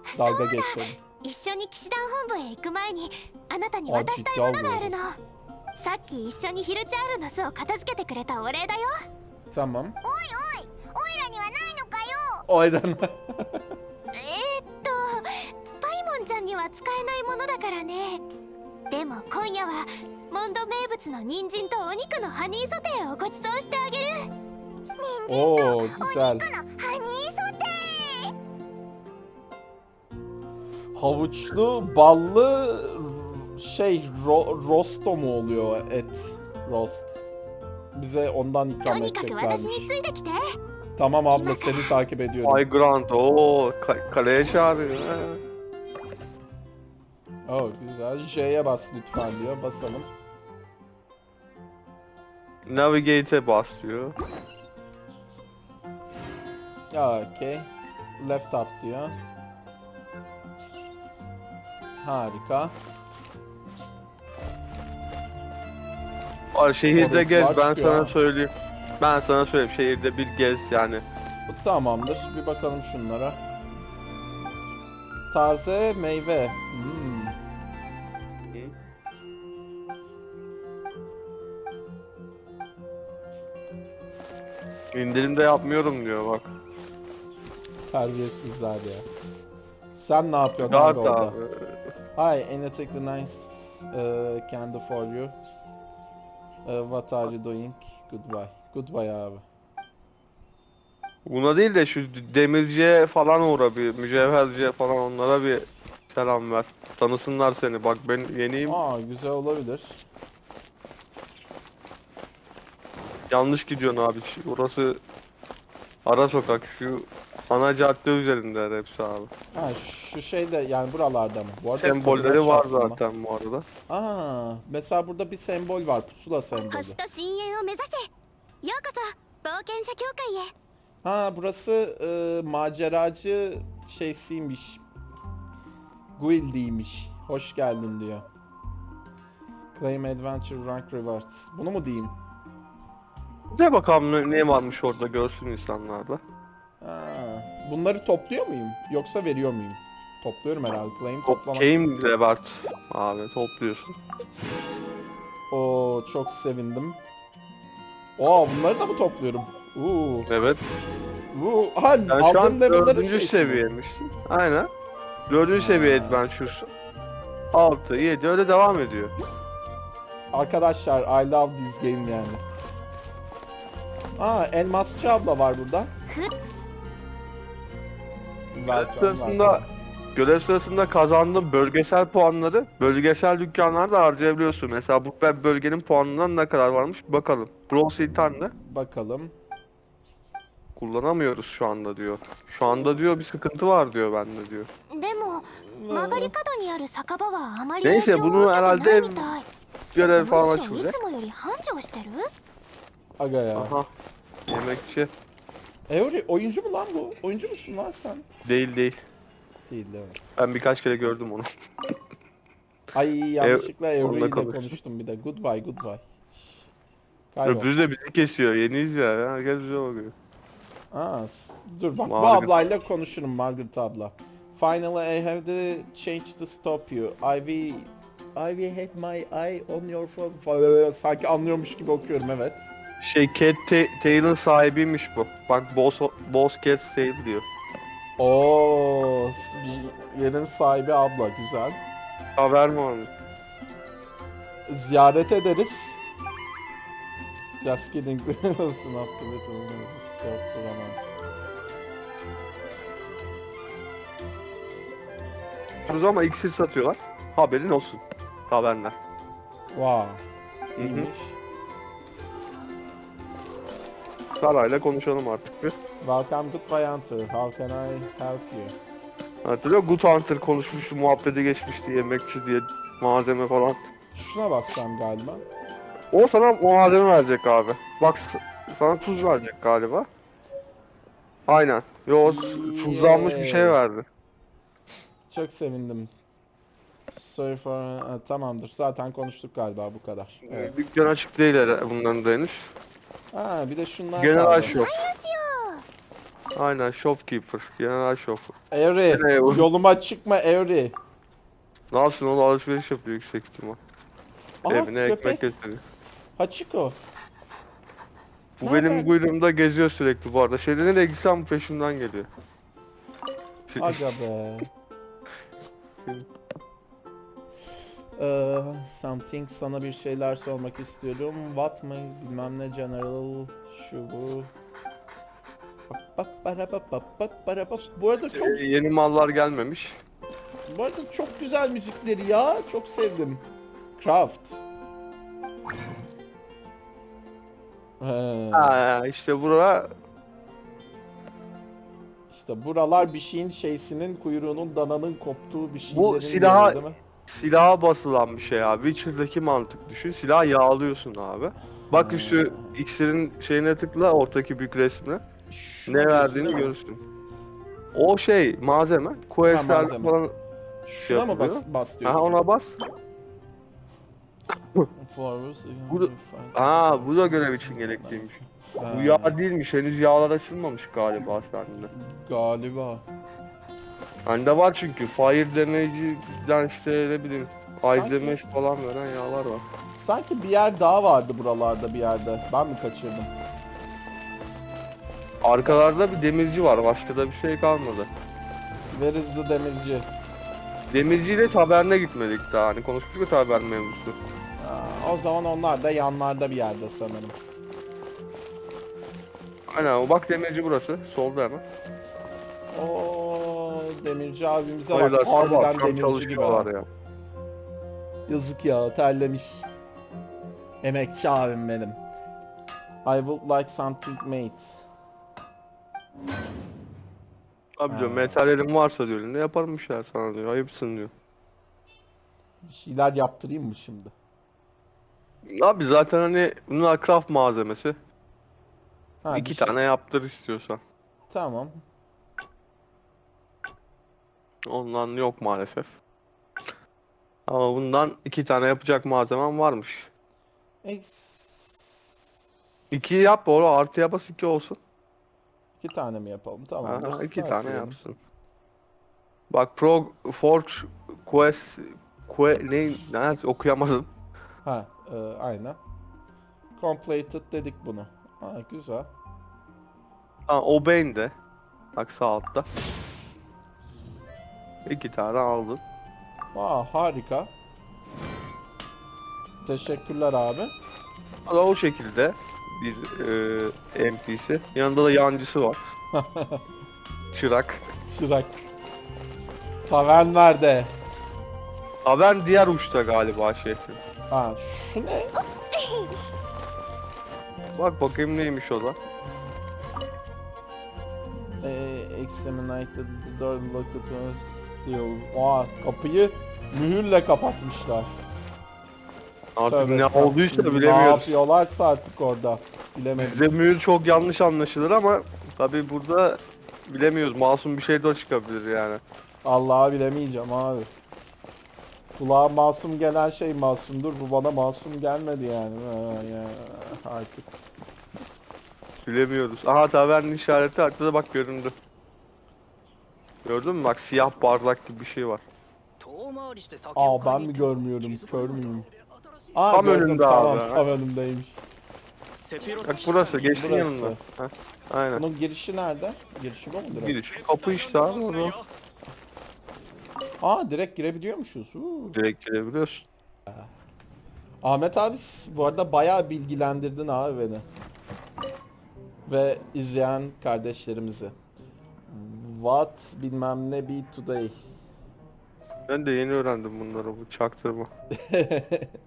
一緒に騎士団本部へ行く前にあなたに渡したいものがあるの。さっき一緒にヒルチャールの巣を片付けてくれたお礼だよ。おいおいおいらにはないのかよ。お えっとパイモンちゃんには使えないものだからね。でも今夜はモンド名物の人参とお肉のハニーソテーをご馳走してあげる人参 Oo お.肉のハニーソテー Havuçlu, ballı şey ro- rosto mu oluyor et rost. Bize ondan と ikram にかく私に edeceklermiş. ついてきて Tamam abla seni takip ediyorum. Ay Grant o kaleye çağırıyor. Oh güzel. J'ye bas lütfen diyor. Basalım. Navigate'e bas diyor. Ya okey. Left up diyor. Harika. Var şehirde Oraya gez ben sana ha. söyleyeyim. Ben sana söyleyeyim şehirde bir gez yani. Tamamdır. Bir bakalım şunlara. Taze meyve. İndirimde yapmıyorum diyor bak. Terbiyesizler ya. Sen ne yapıyorsun abi orada? abi. Hi, anything the nice uh, can do for you? Uh, what are you doing? Goodbye. Goodbye abi. Buna değil de şu demirciye falan uğra bir mücevherciye falan onlara bir selam ver. Tanısınlar seni. Bak ben yeniyim. Aa güzel olabilir. Yanlış gidiyorsun abi. Şu- Orası ara sokak. Şu ana cadde üzerinde hepsi abi. Ha şu şey de yani buralarda mı? Bu arada Sembolleri koduna var çarptım ben. zaten bu arada. Aa mesela burada bir sembol var. Pusula sembolü. 星と深淵を目指せようこそ冒険者協会へ Ha burası e, maceracı şeysiymiş. Guild'iymiş. Hoş geldin diyor. Claim Adventure Rank Rewards. Bunu mu diyeyim? Ne bakalım ne, ne varmış orada görsün insanlar da. Ha, bunları topluyor muyum? Yoksa veriyor muyum? Topluyorum herhalde. Claim toplamak. Game Revert abi topluyorsun. Oo çok sevindim. Oo bunları da mı topluyorum? Uuu. Evet. Bu ha level'ların dördüncü şeysi mi? seviyeymişsin. Aynen. Dördüncü seviye Adventure'sun. 6, 7 öyle devam ediyor. Arkadaşlar I love this game yani. Aa elmasçı abla var burada. Görev sırasında, görev sırasında kazandığın bölgesel puanları bölgesel dükkanlarda harcayabiliyorsun. Mesela bu bölgenin puanından ne kadar varmış bakalım. Brawl Sultan'da. Bakalım. Kullanamıyoruz şu anda diyor. Şu anda diyor bir sıkıntı var diyor bende diyor. Neyse bunu herhalde görev falan açılacak. Aga ya. Aha. Yemekçi. Eori oyuncu mu lan bu? Oyuncu musun lan sen? Değil değil. Değil değil mi? Ben birkaç kere gördüm onu. Ay yanlışlıkla Eori ile konuştum. bir de. Goodbye goodbye. Kaybol. Öbürü de bizi kesiyor. Yeniyiz ya. Herkes bize bakıyor. Aa, dur bak bu Margaret. ablayla konuşurum Margaret abla. Finally I have to change to stop you. I will I will have my eye on your phone. Sanki anlıyormuş gibi okuyorum evet. Şey Cat Ta- Tail'ın sahibiymiş bu. Bak Boss, Boss Cat Tail diyor. Oo, bir yerin sahibi abla güzel. Haber mi onu? Ziyaret ederiz. Just kidding. Stop to romance. Yapıyoruz ama iksir satıyorlar. Haberin olsun. Haberler. Wow. Hı hı. İyiymiş. Sarayla konuşalım artık bir. Welcome goodbye Hunter. How can I help you? Hatırlıyor? Good Hunter konuşmuştu, muhabbete geçmişti, yemekçi diye malzeme falan. Şuna basacağım galiba. O sana malzeme verecek abi. Bak sana tuz verecek galiba. Aynen. Yo tuzlanmış bir şey verdi. Çok sevindim. Sorry for... Ha, tamamdır. Zaten konuştuk galiba bu kadar. Evet. Dükkan açık değil bunların da henüz. Ha bir de şunlar General kaldı. Shop. Aynen shopkeeper. General shop. Evri, Nereye bu? yoluma çıkma Evri. Ne yapsın oğlum alışveriş yapıyor yüksek ihtimal. Aha Evine ekmek köpek. getiriyor. Hachiko. Bu Nereden? benim kuyruğumda geziyor sürekli bu arada. Şeyde nereye gitsem peşimden geliyor. Aga be. Ee, something sana bir şeyler sormak istiyorum. What mı bilmem ne general şu bu. Bu arada çok Ee, Yeni mallar gelmemiş. bu arada çok güzel müzikleri ya. Çok sevdim. Craft. He, Ha işte burada işte buralar bir şeyin şeysinin kuyruğunun dananın koptuğu bir şeylerin Bu silaha-? Silaha basılan bir şey abi. Witcher'daki mantık düşün. Silah yağlıyorsun abi. Bak Ha. şu iksirin şeyine tıkla ortadaki büyük resmine. Şunu Ne diyorsun verdiğini mi? görürsün. O şey malzeme. Questler malzeme. falan Şuna mı bas, yapılıyor. bas Ha diyorsun? ona bas. Forwards, Bu da- Aa bu da görev için gerekliymiş. Ha, Bu yağ değilmiş. Henüz yağlar açılmamış galiba sende. Galiba. Bende var çünkü. Fire damage'den işte ne bileyim. Ice damage falan veren yağlar var. Sanki bir yer daha vardı buralarda bir yerde. Ben mi kaçırdım? Arkalarda bir demirci var. Başka da bir şey kalmadı. Where is the demirci? Demirciyle taberne gitmedik daha. Hani konuştuk ya tabern mevzusu. O zaman onlar da yanlarda bir yerde sanırım. Aynen o bak demirci burası. Solda hemen. Oo demirci abimize bak. Harbiden Akşam demirci gibi. çalışıyorlar ya. Yazık ya terlemiş. Emekçi abim benim. I would like something made. Abi diyor Ha. metallerin varsa diyor ne yaparım bir şeyler sana diyor. Ayıpsın diyor. Bir şeyler yaptırayım mı şimdi? Abi zaten hani bunlar craft malzemesi. Ha, İki bir şey- tane yaptır istiyorsan. Tamam. Ondan yok maalesef. Ama bundan iki tane yapacak malzemem varmış. X... İki yap oğlum artı yapası iki olsun. İki tane mi yapalım? Tamam. Aha, iki tane yapsın. Bak Pro Forge Quest Que ne nerede okuyamadım. Ha, e, aynen. Completed dedik bunu. Ha, güzel. Ha Obey'n de. Bak sağ altta. İki tane aldın. Aa, harika. Teşekkürler abi. O da o şekilde bir e, NPC. Yanında da yancısı var. Çırak. Çırak. Tavern nerede? Haber diğer uçta galiba şehrin. Ha, şu ne? Bak bakayım neymiş o da. Ee, examinated the door locked seal. Aa, kapıyı mühürle kapatmışlar. Artık Tövbe ne estağfurullah. olduysa Ne bilemiyoruz. yapıyorlarsa artık orada. Bilemedim. Bize mühür çok yanlış anlaşılır ama tabi burada bilemiyoruz. Masum bir şey de çıkabilir yani. Allah'ı bilemeyeceğim abi. Kulağa masum gelen şey masumdur. Bu bana masum gelmedi yani. Ya, artık. Bilemiyoruz. Aha tavernin işareti arkada bak göründü. Gördün mü? Bak siyah bardak gibi bir şey var. Aa ben mi görmüyorum? Kör müyüm? Aa, Tam gördüm, önünde tamam, abi. Tam önümdeymiş. Bak burası geçtin Burası. yanında. Heh, aynen. Bunun girişi nerede? Girişi bu mudur? Giriş. Kapı işte abi orada. Aa direkt girebiliyormuşuz. Huu. Direkt girebiliyorsun. Ahmet abi bu arada bayağı bilgilendirdin abi beni. Ve izleyen kardeşlerimizi. What bilmem ne be today. Ben de yeni öğrendim bunları bu çaktırma.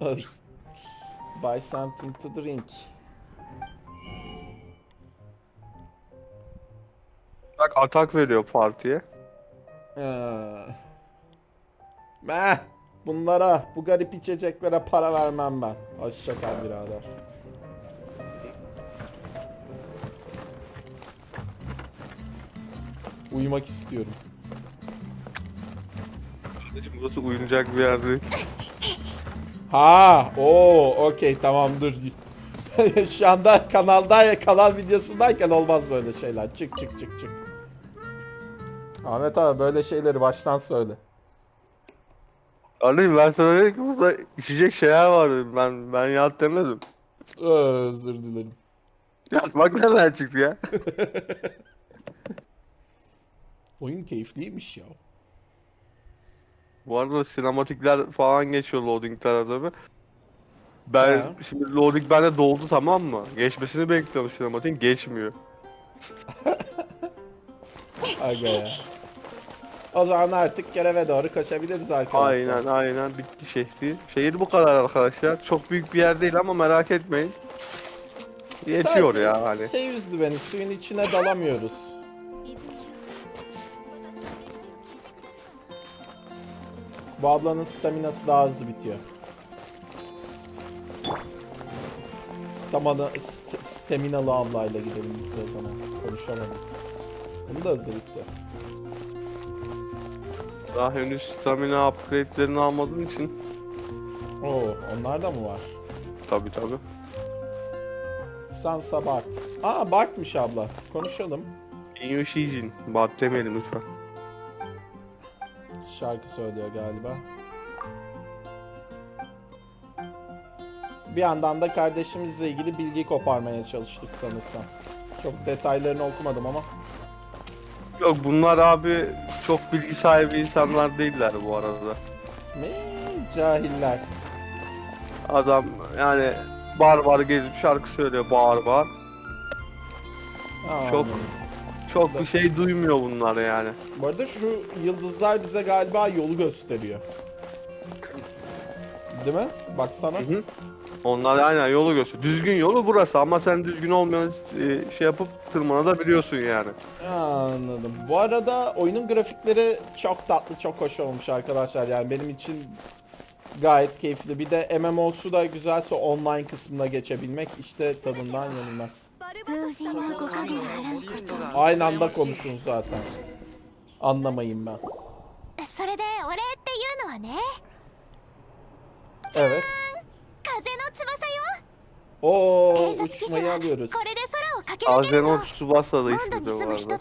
Buy something to drink. Bak atak veriyor partiye. Ee, Meh, bunlara, bu garip içeceklere para vermem ben. Hoşça kal birader. Uyumak istiyorum. Kardeşim burası uyunacak bir yer değil. Ha, o, okey tamam dur. Şu anda kanalda kanal videosundayken olmaz böyle şeyler. Çık çık çık çık. Ahmet abi böyle şeyleri baştan söyle. Kardeşim ben sana dedim ki burada içecek şeyler var dedim. Ben, ben yat demedim. Ee, Özür dilerim. Yat bak nereden çıktı ya. Oyun keyifliymiş ya. Bu arada sinematikler falan geçiyor loading tarafı. Ben Ha. şimdi loading bende doldu tamam mı? Geçmesini bekliyorum sinematik geçmiyor. Aga ya. O zaman artık göreve doğru koşabiliriz arkadaşlar. Aynen aynen bitti şehri. Şehir bu kadar arkadaşlar. Çok büyük bir yer değil ama merak etmeyin. Yetiyor Sadece ya hani. Şey üzdü beni suyun içine dalamıyoruz. Bu ablanın staminası daha hızlı bitiyor. Stamina, st staminalı ablayla gidelim biz de o zaman. Konuşamadım. Bunu da hızlı bitti. Daha henüz stamina upgrade'lerini almadığım için. Oo, onlar da mı var? Tabi tabi. Sansa Bart. Aa Bart'mış abla. Konuşalım. Inyo Shijin. Bat demeyelim lütfen. Şarkı söylüyor galiba. Bir yandan da kardeşimizle ilgili bilgi koparmaya çalıştık sanırsam. Çok detaylarını okumadım ama. Yok bunlar abi çok bilgi sahibi insanlar değiller bu arada. Ne cahiller. Adam yani bar bar gezip şarkı söylüyor bağır bağır. Aa, Çok- Çok bir şey duymuyor bunlar yani. Bu arada şu yıldızlar bize galiba yolu gösteriyor. Değil mi? Baksana. Hı hı. Onlar aynen yolu gösteriyor. Düzgün yolu burası ama sen düzgün olmayan e, şey yapıp tırmanabiliyorsun yani. Anladım. Bu arada oyunun grafikleri çok tatlı, çok hoş olmuş arkadaşlar. Yani benim için gayet keyifli. Bir de MMO'su da güzelse online kısmına geçebilmek işte tadından yenilmez. Aynı anda konuşun zaten. Anlamayın ben. Evet. Oo, uçmayı alıyoruz. Azenon Tsubasa da ismi de vardı.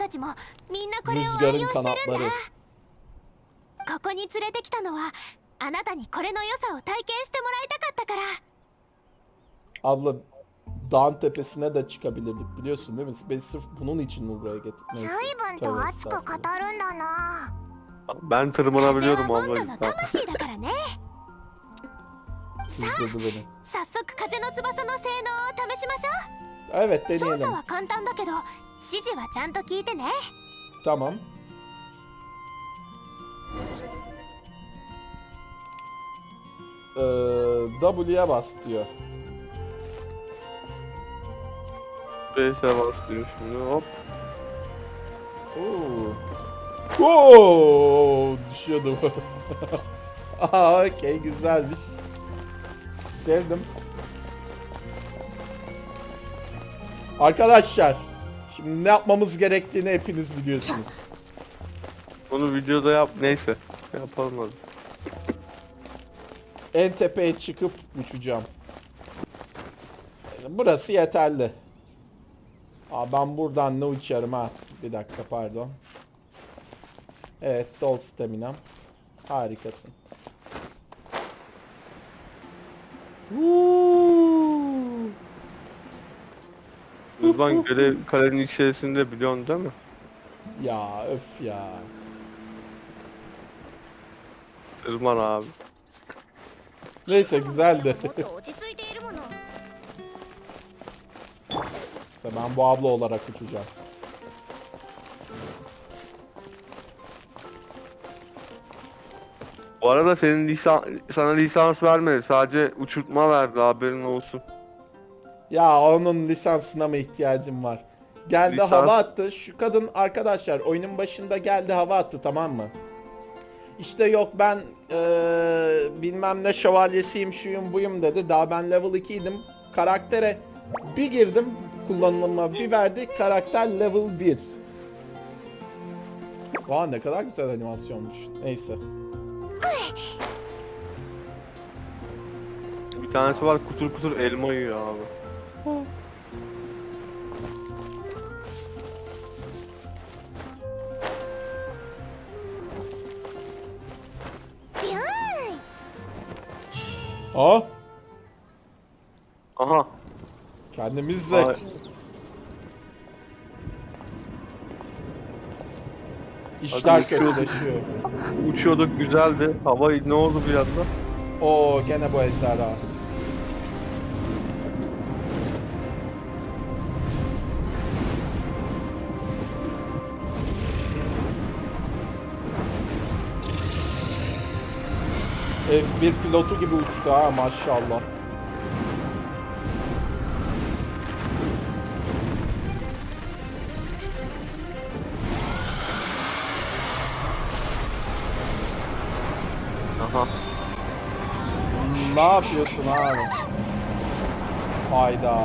Rüzgarın kanatları. ここに連れてきたのはあなたにこれの良さを体験してもらいたかったから。Abla dağın tepesine de çıkabilirdik biliyorsun değil mi? Beni sırf bunun için buraya getirdim. Neyse. 随分と Tövbe 熱く語 estağfurullah. るんだな Ben 風は tırmanabiliyorum モン abla ドの lütfen. 魂だからね Kızdırdı beni. 早速風の翼の性能を試しましょ Evet う操 deneyelim. 作は簡単だけど指示はちゃんと聞いてね Tamam. Ee, W'ye bas diyor. Space'e basıyorum şimdi hop. Oo. Oo, düşüyordum. Aa, okey güzelmiş. Sevdim. Arkadaşlar, şimdi ne yapmamız gerektiğini hepiniz biliyorsunuz. Bunu videoda yap neyse. Yapalım hadi. En tepeye çıkıp uçacağım. Burası yeterli. Aa, ben buradan ne uçarım ha? Bir dakika pardon. Evet dol staminam. Harikasın. Woo! Rıdvan görev kalenin içerisinde biliyorsun değil mi? Ya öf ya. Tırman abi. Neyse güzeldi. İşte ben bu abla olarak uçacağım. Bu arada senin lisan sana lisans vermedi. Sadece uçurtma verdi haberin olsun. Ya onun lisansına mı ihtiyacım var? Geldi Lisans- hava attı. Şu kadın arkadaşlar oyunun başında geldi hava attı tamam mı? İşte yok ben eee, bilmem ne şövalyesiyim şuyum buyum dedi. Daha ben level 2 idim. Karaktere bir girdim kullanılıma bir verdi. Karakter level 1. Vay ne kadar güzel animasyonmuş. Neyse. Bir tanesi var kutur kutur elma yiyor abi. Aa Aha. Kendimizle Ay. işler Hadi kötüleşiyor. Uçuyorduk güzeldi. Hava ne oldu bir anda? Oo gene bu ejderha. F1 pilotu gibi uçtu ha maşallah. Ne yapıyorsun abi? Hayda.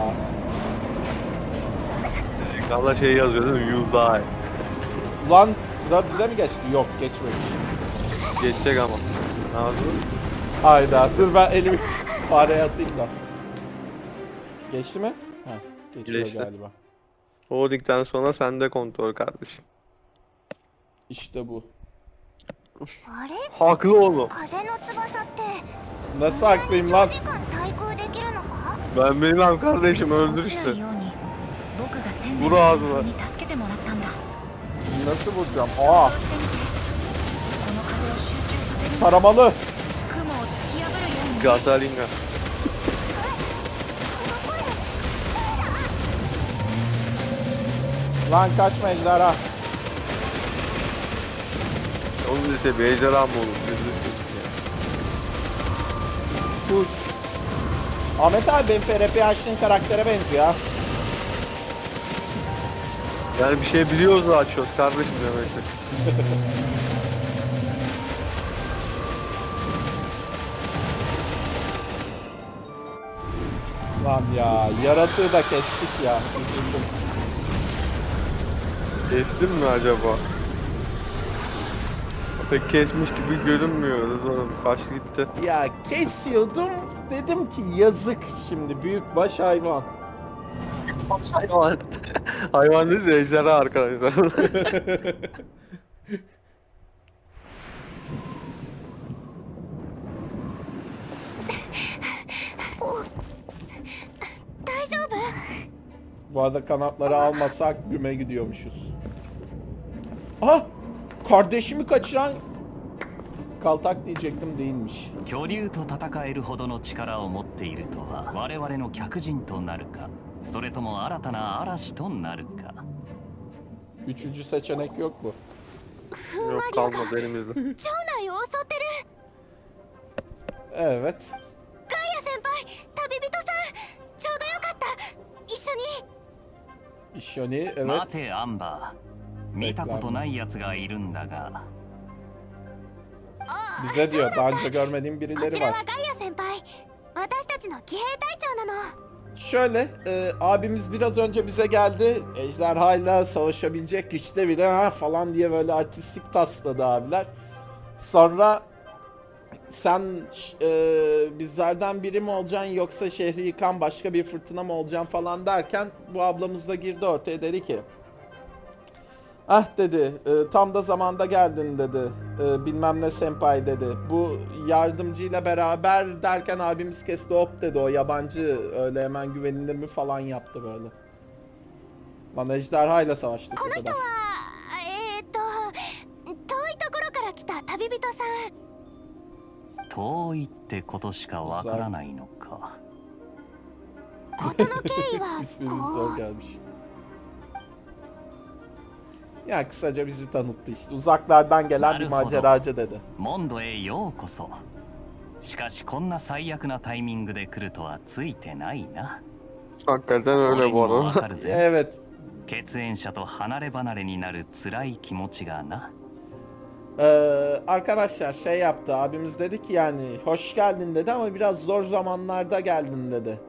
Ekranda şey yazıyor değil mi? You die. Ulan sıra bize mi geçti? Yok geçmemiş. Geçecek ama. Ne yapıyorsun? Hayda dur ben elimi fareye atayım da. Geçti mi? Heh, geçiyor Geçti. galiba. Holding'den sonra sende kontrol kardeşim. İşte bu. Haklı oğlum. Nasıl haklıyım lan? Ben bilmem kardeşim öldür işte. Vur ağzına. Nasıl vuracağım? Aa! Taramalı! Gataringa. Lan kaçma ejderha. Onun ise mı olur? Kuş. Ahmet abi benim FRP açtığın karaktere benziyor ha. Yani bir şey biliyoruz da açıyoruz kardeşim demek. Lan ya yaratığı da kestik ya. Kestin mi acaba? Pek kesmiş gibi görünmüyoruz oğlum. Kaç gitti. Ya kesiyordum. Dedim ki yazık şimdi büyük baş hayvan. Büyük baş hayvan. hayvan değil de ejderha arkadaşlar. Bu arada kanatları almasak güme gidiyormuşuz. Ah! Kardeşimi kaçıran kaltak diyecektim değilmiş. 巨竜と戦えるほどの力を持っているとは我々の客人となるかそれとも新たな嵐となるか Üçüncü seçenek yok mu? Yok kalmadı elimizde. 町内を襲ってる Evet. ガイア先輩旅人さんちょうどよかった一緒に İşoni 待 evet. てアンバー 見たことない奴がいるんだが Bize diyor daha önce görmediğim こ birileri ちら var. はガイア先輩私たちの騎兵隊長なの Şöyle e, abimiz biraz önce bize geldi. Ejderhayla savaşabilecek güçte biri ha falan diye böyle artistik tasladı abiler. Sonra sen e, bizlerden biri mi olacaksın yoksa şehri yıkan başka bir fırtına mı olacaksın falan derken bu ablamız da girdi ortaya dedi ki Ah dedi e, tam da zamanda geldin dedi E, bilmem ne senpai dedi bu yardımcıyla beraber derken abimiz kesti hop dedi o yabancı öyle hemen güvenilir mi falan yaptı böyle. Lan ejderhayla savaştık こ o の人 kadar. はえー、っと遠いところから来た旅人さん遠いってことしかわからないのか事の経緯は İsminiz こ zor う gelmiş. Ya kısaca bizi tanıttı işte. Uzaklardan gelen bir Naruhodo. maceracı dedi. モンドへようこそしかしこんな最悪なタイミングで来るとはついてないな Hakikaten 俺 öyle に bu もわ arada. かるぜ Evet. 血縁者と離れ離れになる辛い気持ちがな Ee, arkadaşlar şey yaptı abimiz dedi ki yani hoş geldin dedi ama biraz zor zamanlarda geldin dedi.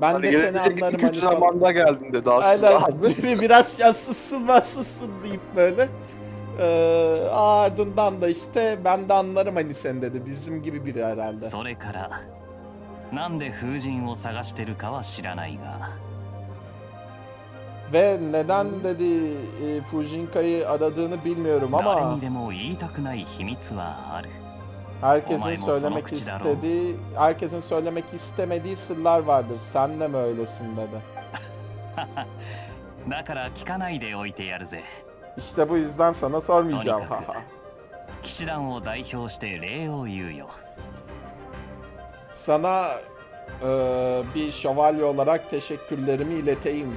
Ben Hani de seni gelecek anlarım iki hani üç falan. zamanda geldin dedi aslında Aynen abi. biraz şanslısın bassızsın deyip böyle. Ee, ardından da işte ben de anlarım hani sen dedi bizim gibi biri herhalde. それからなんで風神を探してるかは知らないが Ve neden dedi e, Fujinka'yı aradığını bilmiyorum 誰 ama にでも言いたくない秘密はある herkesin Olay mı, söylemek sanokçu da istediği, herkesin söylemek istemediği sırlar vardır. Sen de mi öylesin dedi. だから聞かないでおいてやるぜ İşte bu yüzden sana sormayacağım. とにかく騎士団を代表して礼を言うよ sana e, bir şövalye olarak teşekkürlerimi ileteyim.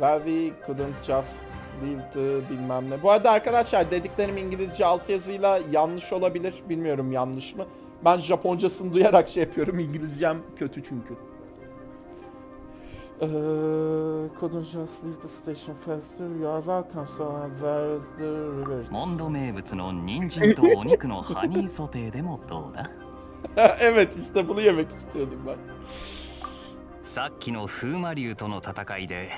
Well we couldn't just leave the bilmem ne. Bu arada arkadaşlar dediklerim İngilizce altyazıyla yanlış olabilir. Bilmiyorum yanlış mı. Ben Japoncasını duyarak şey yapıyorum. İngilizcem kötü çünkü. Uh, couldn't just leave the station faster. You are welcome. So where is the river? モンド名物の人参とお肉のハニーソテーでもどうだ evet işte bunu yemek istiyordum ben. さっきの風魔竜との戦いで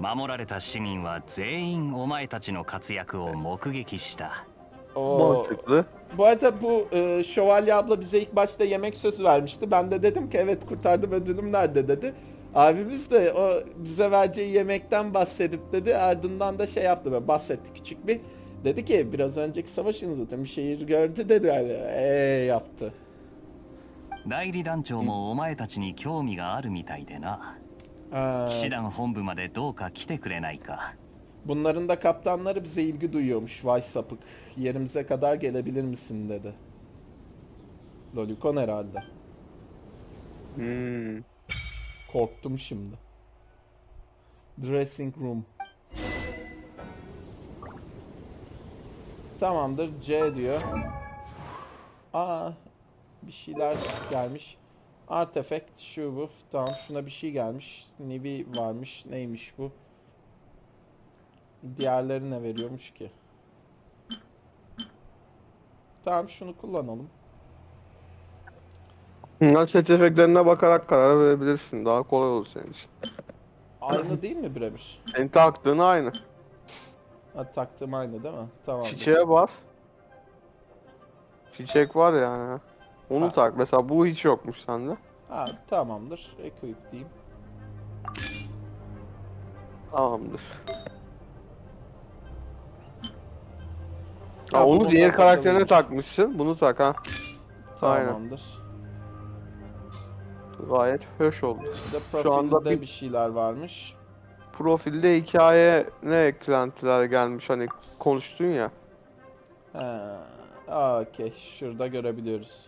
守られた市民は全員お前たちの活躍を目撃した Oo. Mantıklı. Bu arada bu e, şövalye abla bize ilk başta yemek sözü vermişti. Ben de dedim ki evet kurtardım ödülüm nerede dedi. Abimiz de o bize vereceği yemekten bahsedip dedi. Ardından da şey yaptı böyle bahsetti küçük bir. Dedi ki biraz önceki savaşın zaten bir şehir gördü dedi. Yani, eee yaptı. 代理団長もお前たちに興味があるみたいでな Ha, 騎士団本部までどうか来てくれないか bunların da kaptanları bize ilgi duyuyormuş. Vay sapık. Yerimize kadar gelebilir misin dedi. Lolicon herhalde. Hmm. Korktum şimdi. Dressing room. Tamamdır. C diyor. Aa, bir şeyler gelmiş. Artifact şu bu. Tamam şuna bir şey gelmiş. Nibi varmış. Neymiş bu? Diğerleri ne veriyormuş ki? Tamam şunu kullanalım. Bunlar efektlerine bakarak karar verebilirsin. Daha kolay olur senin için. Aynı değil mi birebir? Senin taktığın aynı. Ha, taktığım aynı değil mi? Tamam. Çiçeğe bas. Çiçek var yani. Onu Ha. tak. Mesela bu hiç yokmuş sende. Ha, tamamdır. Equip diyeyim. Tamamdır. Ha, Ha, onu diğer karakterine takılıymış. takmışsın. Bunu tak ha. Aynen. Tamamdır. Gayet hoş oldu. De Şu anda bir- bir şeyler varmış. Profilde hikaye ne eklentiler gelmiş hani konuştun ya. Ha, okey. Şurada görebiliyoruz.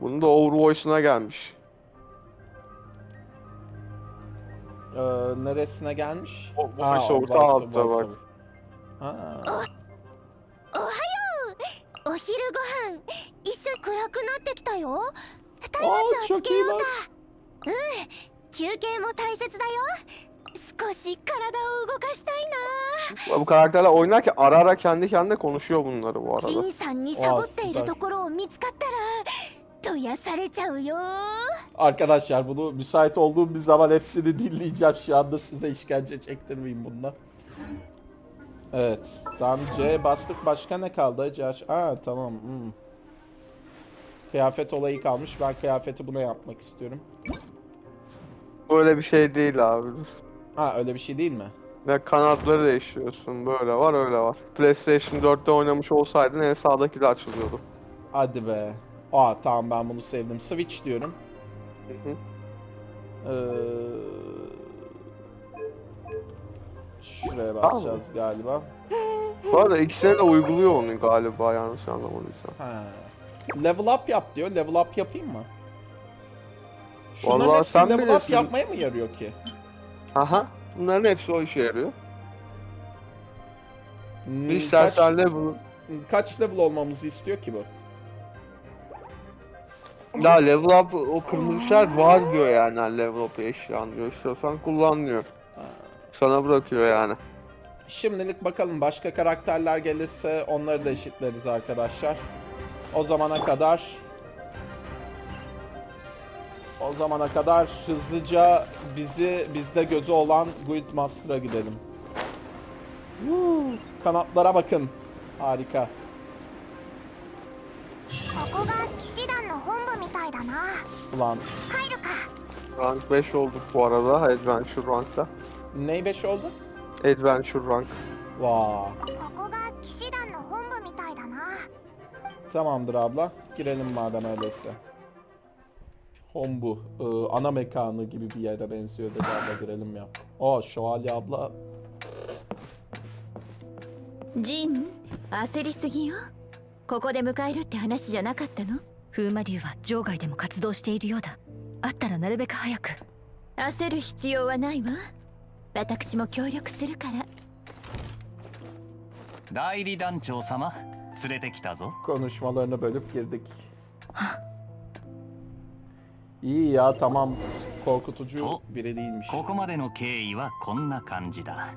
Bunun da Overvoice'una gelmiş. Ee, neresine gelmiş? O- bu Ha, voice o over, voice- altta voice bak. over. Ha, お昼ご飯一緒に暗くなってきたよ Aa, 松明をつ çok け iyi よう lan. か休憩も大切だよ少し体を動かしたい Bu karakterler oynarken ara ara kendi kendine konuşuyor bunları bu な arada. ジンさんにサボ Arkadaşlar bunu müsait olduğum bir zaman hepsini dinleyeceğim. Şu anda size işkence çektirmeyeyim bununla. Evet. Tam C bastık. Başka ne kaldı? Acı Aa tamam. Hmm. Kıyafet olayı kalmış. Ben kıyafeti buna yapmak istiyorum. Öyle bir şey değil abi. Ha öyle bir şey değil mi? Ve kanatları değiştiriyorsun. Böyle var öyle var. PlayStation 4'te oynamış olsaydın en sağdakiler açılıyordu. Hadi be. Aa tamam ben bunu sevdim. Switch diyorum. Hı hı. Ee, şuraya basacağız galiba. Bu arada ikisine de uyguluyor onu galiba yanlış anlamadıysam. Ha. Level up yap diyor. Level up yapayım mı? Şunların Vallahi hepsi sen level up bilirsin. yapmaya mı yarıyor ki? Aha. Bunların hepsi o işe yarıyor. Hmm, Bir kaç, level... kaç level olmamızı istiyor ki bu? Ya level up o kırmızı işaret var diyor yani hani level up eşyan diyor. İstiyorsan kullan diyor. Sana bırakıyor yani. Şimdilik bakalım başka karakterler gelirse onları da eşitleriz arkadaşlar. O zamana kadar o zamana kadar hızlıca bizi bizde gözü olan Guildmaster'a gidelim. Woo, kanatlara bakın. Harika. ここが騎士団の本部みたいだな Ulan 入るか Rank 5 olduk bu arada Adventure Rank'ta. ney 5 oldu? Adventure Rank. Vaa. ここが騎士団の本部みたいだな Tamamdır abla. Girelim madem öyleyse. Hombu. ıı, ana mekanı gibi bir yere benziyor dedi abla girelim ya. O şövalye abla. ジン焦りすぎよここで迎えるって話じゃなかったの 風魔竜は場外でも活動しているようだ。あったらなるべく早く。焦る必要はないわ。私も協力するから。代理団長様連れてきたぞ。konuşmalarını bölüp girdik いいや、たまん、コークトジュー、ビ。ここまでの経緯はこんな感じだ。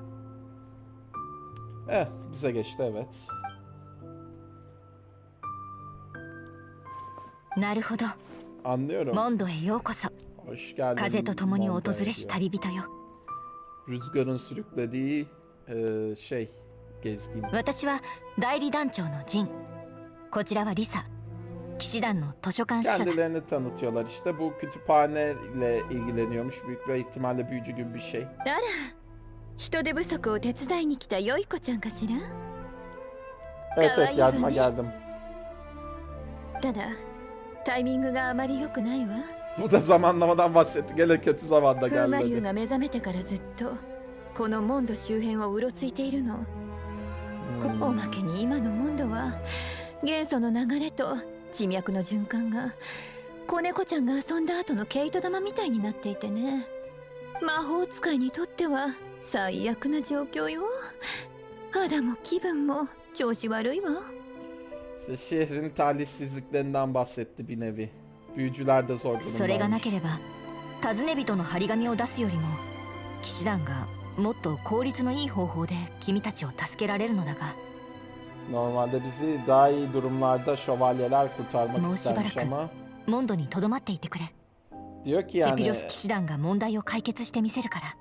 なるほど。モンドへようこそ。風と共に訪れし旅人よ。私は代理団長のジン。こちらはリサ。騎士団の図書館司書だ。あら、人手不足を手伝いに来たよい子ちゃんかしら？Evet, evet, yardıma タイミングがあまり良くないわ Bu da zamanlamadan bahsetti. Gene kötü zamanda 風魔.竜が目覚めてからずっとこのモンド周辺をうろついているの、Hmm. おまけに今のモンドは元素の流れと地脈の循環が子猫ちゃんが遊んだ後の毛糸玉みたいになっていてね魔法使いにとっては最悪な状況よ肌も気分も調子悪いわ İşte şehrin talihsizliklerinden bahsetti bir nevi. Büyücüler de zor それがな durumdaymış. ければ尋ね人の張り紙を出すよりも騎士団がもっと効率のいい方法で君たちを助けられるのだが Normalde bizi daha iyi durumlarda şövalyeler kurtarmak Mo istermiş şibaraku. ama モンドにとどまっていてくれ diyor ki セ yani ピロス騎士団が問題を解決してみせるから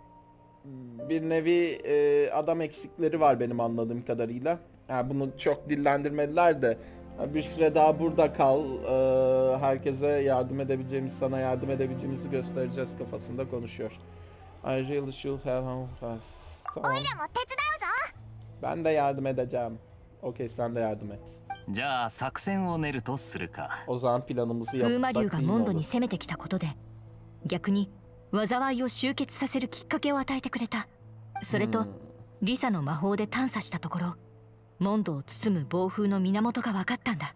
bir nevi e, adam eksikleri var benim anladığım kadarıyla. Ha, bunu çok dillendirmediler de ha, bir süre daha burada kal. e, herkese yardım edebileceğimiz, sana yardım edebileceğimizi göstereceğiz kafasında konuşuyor. I really should have home fast. Tamam. も手伝うぞ Ben de yardım edeceğim. Okey sen de yardım et. じゃあ作戦を練るとするか O zaman planımızı 風魔 yapsak 竜が iyi モンド olur. に攻めてきたことで逆に災いを集結させるきっかけを与えてくれたそれと、 Hmm. リサの魔法で探査したところ モンドを包む暴風の源が分かったんだ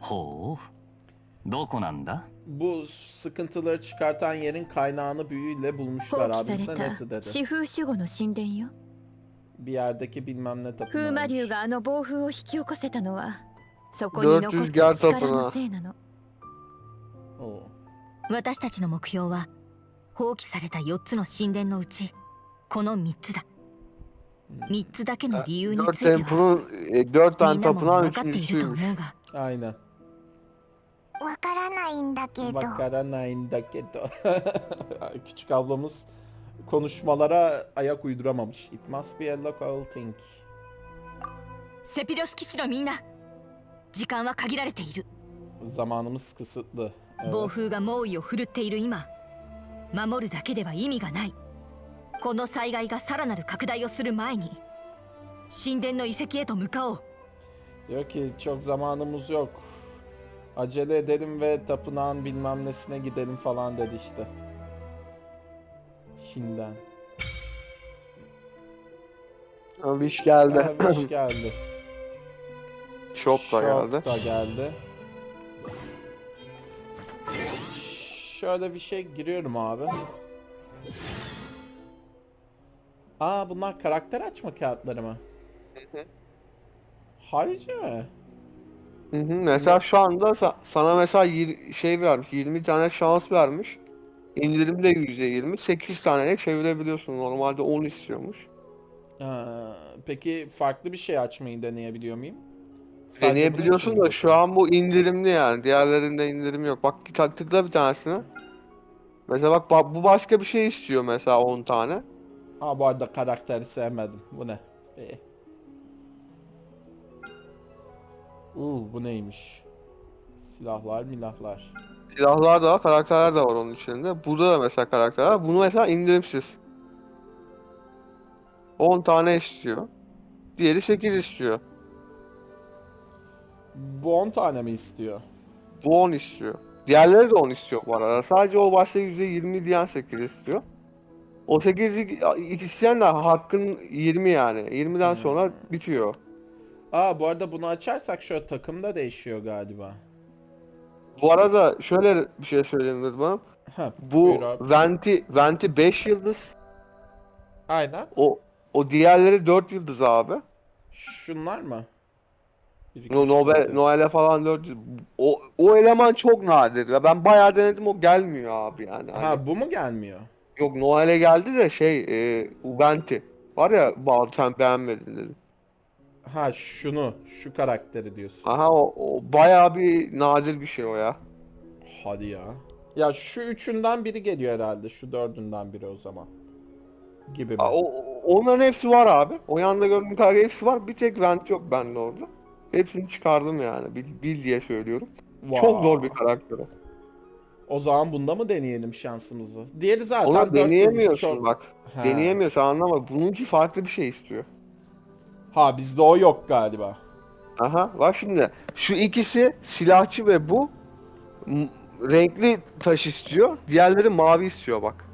ほうどこなんだ Bu sıkıntıları çıkartan yerin kaynağını büyüyle 放 bulmuşlar 棄 abi. され Bize た nesi dedi? 四風守護の神殿よ Bir yerdeki bilmem ne 風魔竜 tapınağıymış. があの暴風を引き起こせたのはそこに残っ400ギャた力のせいなの Oo. 私たちの目標は放棄された4つの神殿のうちこの3つだ三つだけの理由については、みんなもわかっていると思うが。わからないんだけど。わかだけど。キチカブロムス、コノシマラ、アヤクイドラムシ。It must be a local thing. セピロス騎士のみんな、時間は限られている。ザマノスクスッド。暴風が猛威を振るっている今、守るだけでは意味がない。この災害がさらなる拡大をする前に神殿の遺跡へと向かおう Diyor ki çok zamanımız yok. Acele edelim ve tapınağın bilmem nesine gidelim falan dedi işte. Şimdiden. Ama bir iş geldi. Aha, bir iş geldi. Shop da geldi. Shop da geldi. Şöyle bir şey giriyorum abi. Aa bunlar karakter açma kağıtları mı? Harika mı? Hı hı. Mesela şu anda sa- sana mesela yir- şey vermiş, 20 tane şans vermiş. İndirim de %20, 8 tane çevirebiliyorsun. Normalde 10 istiyormuş. Ha, peki farklı bir şey açmayı deneyebiliyor muyum? Sadece Deneyebiliyorsun da şu an bu indirimli yani. Diğerlerinde indirim yok. Bak tık- tıkla bir tanesine. Mesela bak, bak bu başka bir şey istiyor mesela 10 tane. Ha bu arada karakteri sevmedim. Bu ne? Ee. Uuu bu neymiş? Silahlar milahlar. Silahlar da var, karakterler de var onun içinde. Burada da mesela karakterler var. Bunu mesela indirimsiz. 10 tane istiyor. Diğeri 8 istiyor. Bu 10 tane mi istiyor? Bu 10 istiyor. Diğerleri de 10 istiyor bu arada. Sadece o başta %20 diyen 8 istiyor. O 8 isteyen de hakkın 20 yani. 20'den sonra bitiyor. Aa bu arada bunu açarsak şöyle takımda değişiyor galiba. Bu arada şöyle bir şey söyleyeyim Rıdvan'ım. Ha, Bu. Venti, Venti 5 yıldız. Aynen. O o diğerleri 4 yıldız abi. Şunlar mı? No, Nobel. Noel'e falan 4 yıldız. O, o eleman çok nadir. Ya ben bayağı denedim o gelmiyor abi yani. Hani- Ha bu mu gelmiyor? Yok Noel'e geldi de şey e, Venti. Var ya bazı sen beğenmedin dedi. Ha şunu, şu karakteri diyorsun. Aha o, o bayağı bir nadir bir şey o ya. Hadi ya. Ya şu üçünden biri geliyor herhalde. Şu dördünden biri o zaman. gibi mi? Aa, O, onların hepsi var abi. O yanda gördüğün kadarıyla hepsi var. Bir tek Vent yok bende orada. Hepsini çıkardım yani. Bil, bil diye söylüyorum. Çok Vay. zor bir karakter o. O zaman bunda mı deneyelim şansımızı? Diğeri zaten Onu deneyemiyorsun çok- bak. Ha. Deneyemiyorsun anlama. Bununki farklı bir şey istiyor. Ha bizde o yok galiba. Aha bak şimdi şu ikisi silahçı ve bu renkli taş istiyor. Diğerleri mavi istiyor bak.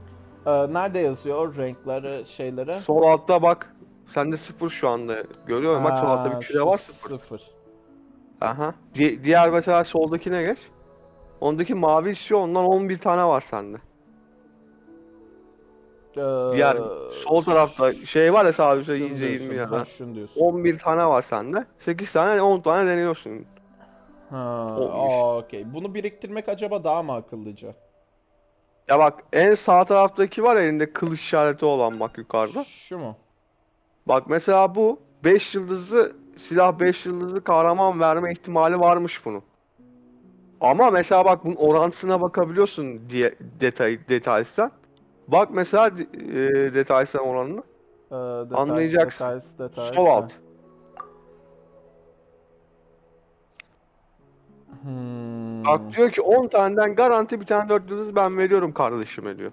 Ee, nerede yazıyor renkleri şeyleri? Sol altta bak. Sende sıfır şu anda. Görüyorum bak sol altta bir küre var sıfır. Sıfır. Aha. Di- diğer mesela soldakine geç. Ondaki mavi istiyor ondan 11 tane var sende. Ee, Diğer sol tarafta şey var ya şunu iyice 20 diyorsun, ya ha, şunu diyorsun. 11 tane var sende. 8 tane 10 tane deniyorsun. Ha, okey. Bunu biriktirmek acaba daha mı akıllıca? Ya bak en sağ taraftaki var elinde kılıç işareti olan bak yukarıda. Şu mu? Bak mesela bu 5 yıldızlı silah 5 yıldızlı kahraman verme ihtimali varmış bunun. Ama mesela bak bunun orantısına bakabiliyorsun diye detay detaylsan. Bak mesela e, detaylsan oranını. Ee, detay, Anlayacaksın. Details, details, Sol alt. Hmm. Bak diyor ki 10 taneden garanti bir tane 4 yıldız ben veriyorum kardeşime diyor.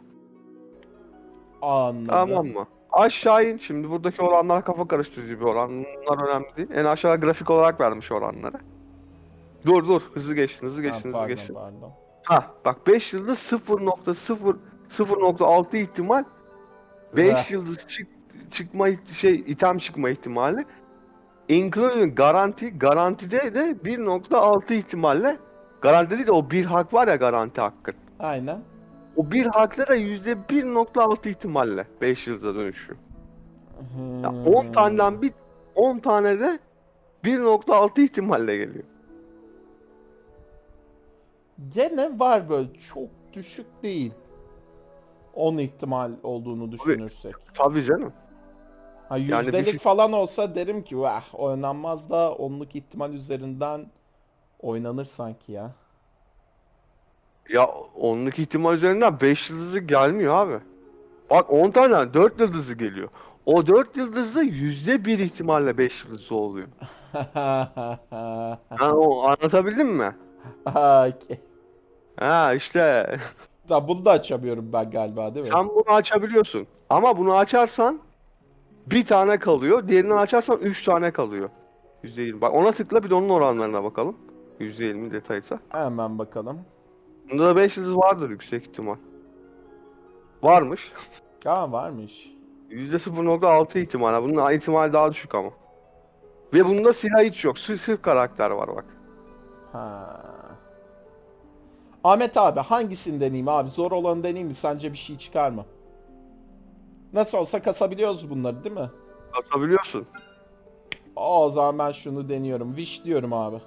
Anladım. Tamam mı? Aşağı in. Şimdi buradaki oranlar kafa karıştırıcı bir oran. Bunlar önemli değil. En aşağı grafik olarak vermiş oranları. Dur dur. Hızlı geçtin, hızlı geçtin, hızlı pardon, geçtin. pardon. Ha bak 5 yıldız 0.0 0.6 ihtimal 5 Heh. yıldız çık, çıkma şey item çıkma ihtimali including garanti garantide de 1.6 ihtimalle garanti değil de o bir hak var ya garanti hakkı. Aynen. O bir hakta da %1.6 ihtimalle 5 yılda dönüşüyor. Ya Hmm. 10 taneden bir 10 tane de 1.6 ihtimalle geliyor. Gene var böyle çok düşük değil. 10 ihtimal olduğunu düşünürsek. Tabii canım. Ha Yani bir yüzdelik şey- falan olsa derim ki vah oynanmaz da onluk ihtimal üzerinden oynanır sanki ya. Ya onluk ihtimal üzerinden 5 yıldızı gelmiyor abi. Bak 10 tane 4 yıldızı geliyor. O 4 yıldızı %1 ihtimalle 5 yıldızı oluyor. Ha, o anlatabildim mi? Okey. Ha işte Tamam bunu da açamıyorum ben galiba değil mi? sen bunu açabiliyorsun. Ama bunu açarsan bir tane kalıyor. Diğerini açarsan 3 tane kalıyor. %20. Bak ona tıkla bir de onun oranlarına bakalım. %20 detaysa. Hemen bakalım. Bunda da 5 yıldız vardır yüksek ihtimal. Varmış. Aa varmış. %0.6 ihtimal. Bunun ihtimali daha düşük ama. Ve bunda silah hiç yok. Sırf, sırf karakter var bak. Ha. Ahmet abi hangisini deneyeyim abi? Zor olanı deneyeyim mi? Sence bir şey çıkar mı? Nasıl olsa kasabiliyoruz bunları değil mi? Atabiliyorsun. O zaman ben şunu deniyorum. Wish diyorum abi.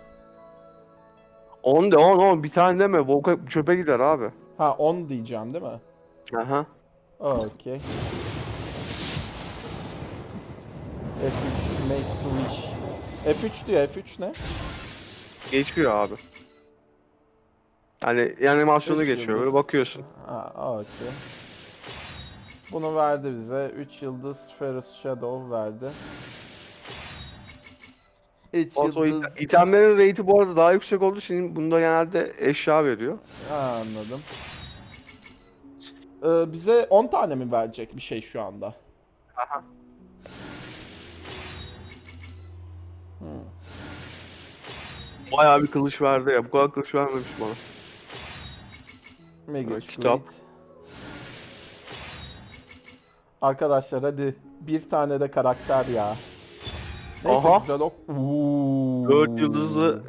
10 de 10 10 bir tane deme. Volka çöpe gider abi. Ha 10 diyeceğim değil mi? Aha. Okey. F3 make to wish. F3 diyor. F3 ne? Geçiyor abi. Yani animasyonu Üç geçiyor. Böyle bakıyorsun. Ha okey. Bunu verdi bize. 3 yıldız Ferris Shadow verdi. 3 Ondan sonra yıldız. it- itemlerin rate'i bu arada daha yüksek olduğu için bunda genelde eşya veriyor. Ha, anladım. Ee, bize 10 tane mi verecek bir şey şu anda? Bayağı bir kılıç verdi ya. Bu kadar kılıç vermemiş bana. Mega Arkadaşlar hadi bir tane de karakter ya. Neyse Aha. güzel ok. Oo. yıldızlı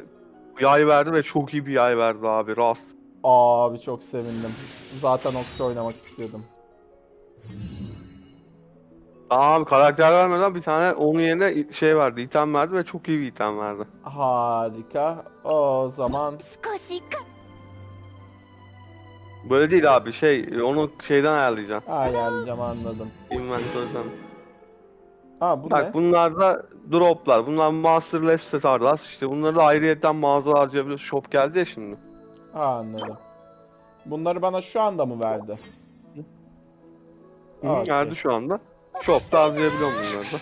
yay verdi ve çok iyi bir yay verdi abi rast. Abi çok sevindim. Zaten okçu oynamak istiyordum. Abi karakter vermeden bir tane onun yerine şey verdi, item verdi ve çok iyi bir item verdi. Harika. O zaman... Böyle değil abi şey onu şeyden ayarlayacaksın. ayarlayacağım anladım. Inventory'den. Ha bu Bak ne? bunlar da droplar. Bunlar Masterless Stardust. İşte bunları da ayrıyetten mağaza harcayabiliyorsun. Shop geldi ya şimdi. Ha anladım. Bunları bana şu anda mı verdi? Hı, Okey. Verdi şu anda. Shop'ta harcayabiliyorum bunları da.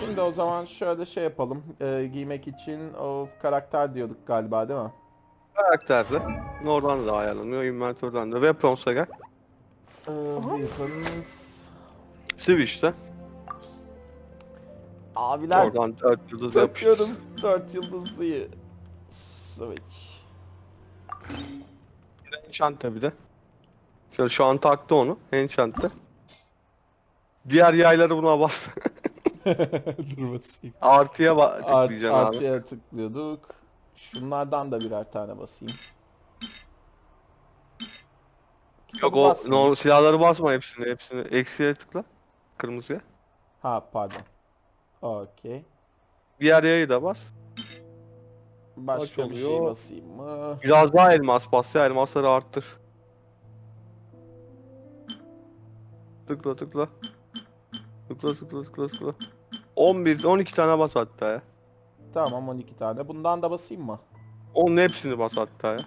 Şimdi o zaman şöyle şey yapalım. Ee, giymek için of karakter diyorduk galiba değil mi? Karakterde. Oradan da ayarlanıyor. Inventörden de. Weapons'a gel. Ee, weapons. Switch'te. Abiler Oradan 4 yıldız yapıştır. takıyoruz 4 yıldızlıyı. Switch. Enchant'te bir de. Şöyle şu an taktı onu. Enchant'te. Diğer yayları buna bas. Dur basayım. Artıya ba- Art, tıklayacaksın abi. artıya tıklıyorduk. Şunlardan da birer tane basayım. Yok o basmayayım. no, silahları basma hepsini. Hepsini eksiye tıkla. Kırmızıya. Ha pardon. Okey. Diğer yayı da bas. Başka Kaç bir şey oluyor? basayım mı? Biraz daha elmas bas ya. Elmasları arttır. Tıkla tıkla. Tıkla tıkla tıkla tıkla. 11 12 tane bas hatta ya. Tamam 12 tane. Bundan da basayım mı? Onun hepsini bas hatta ya.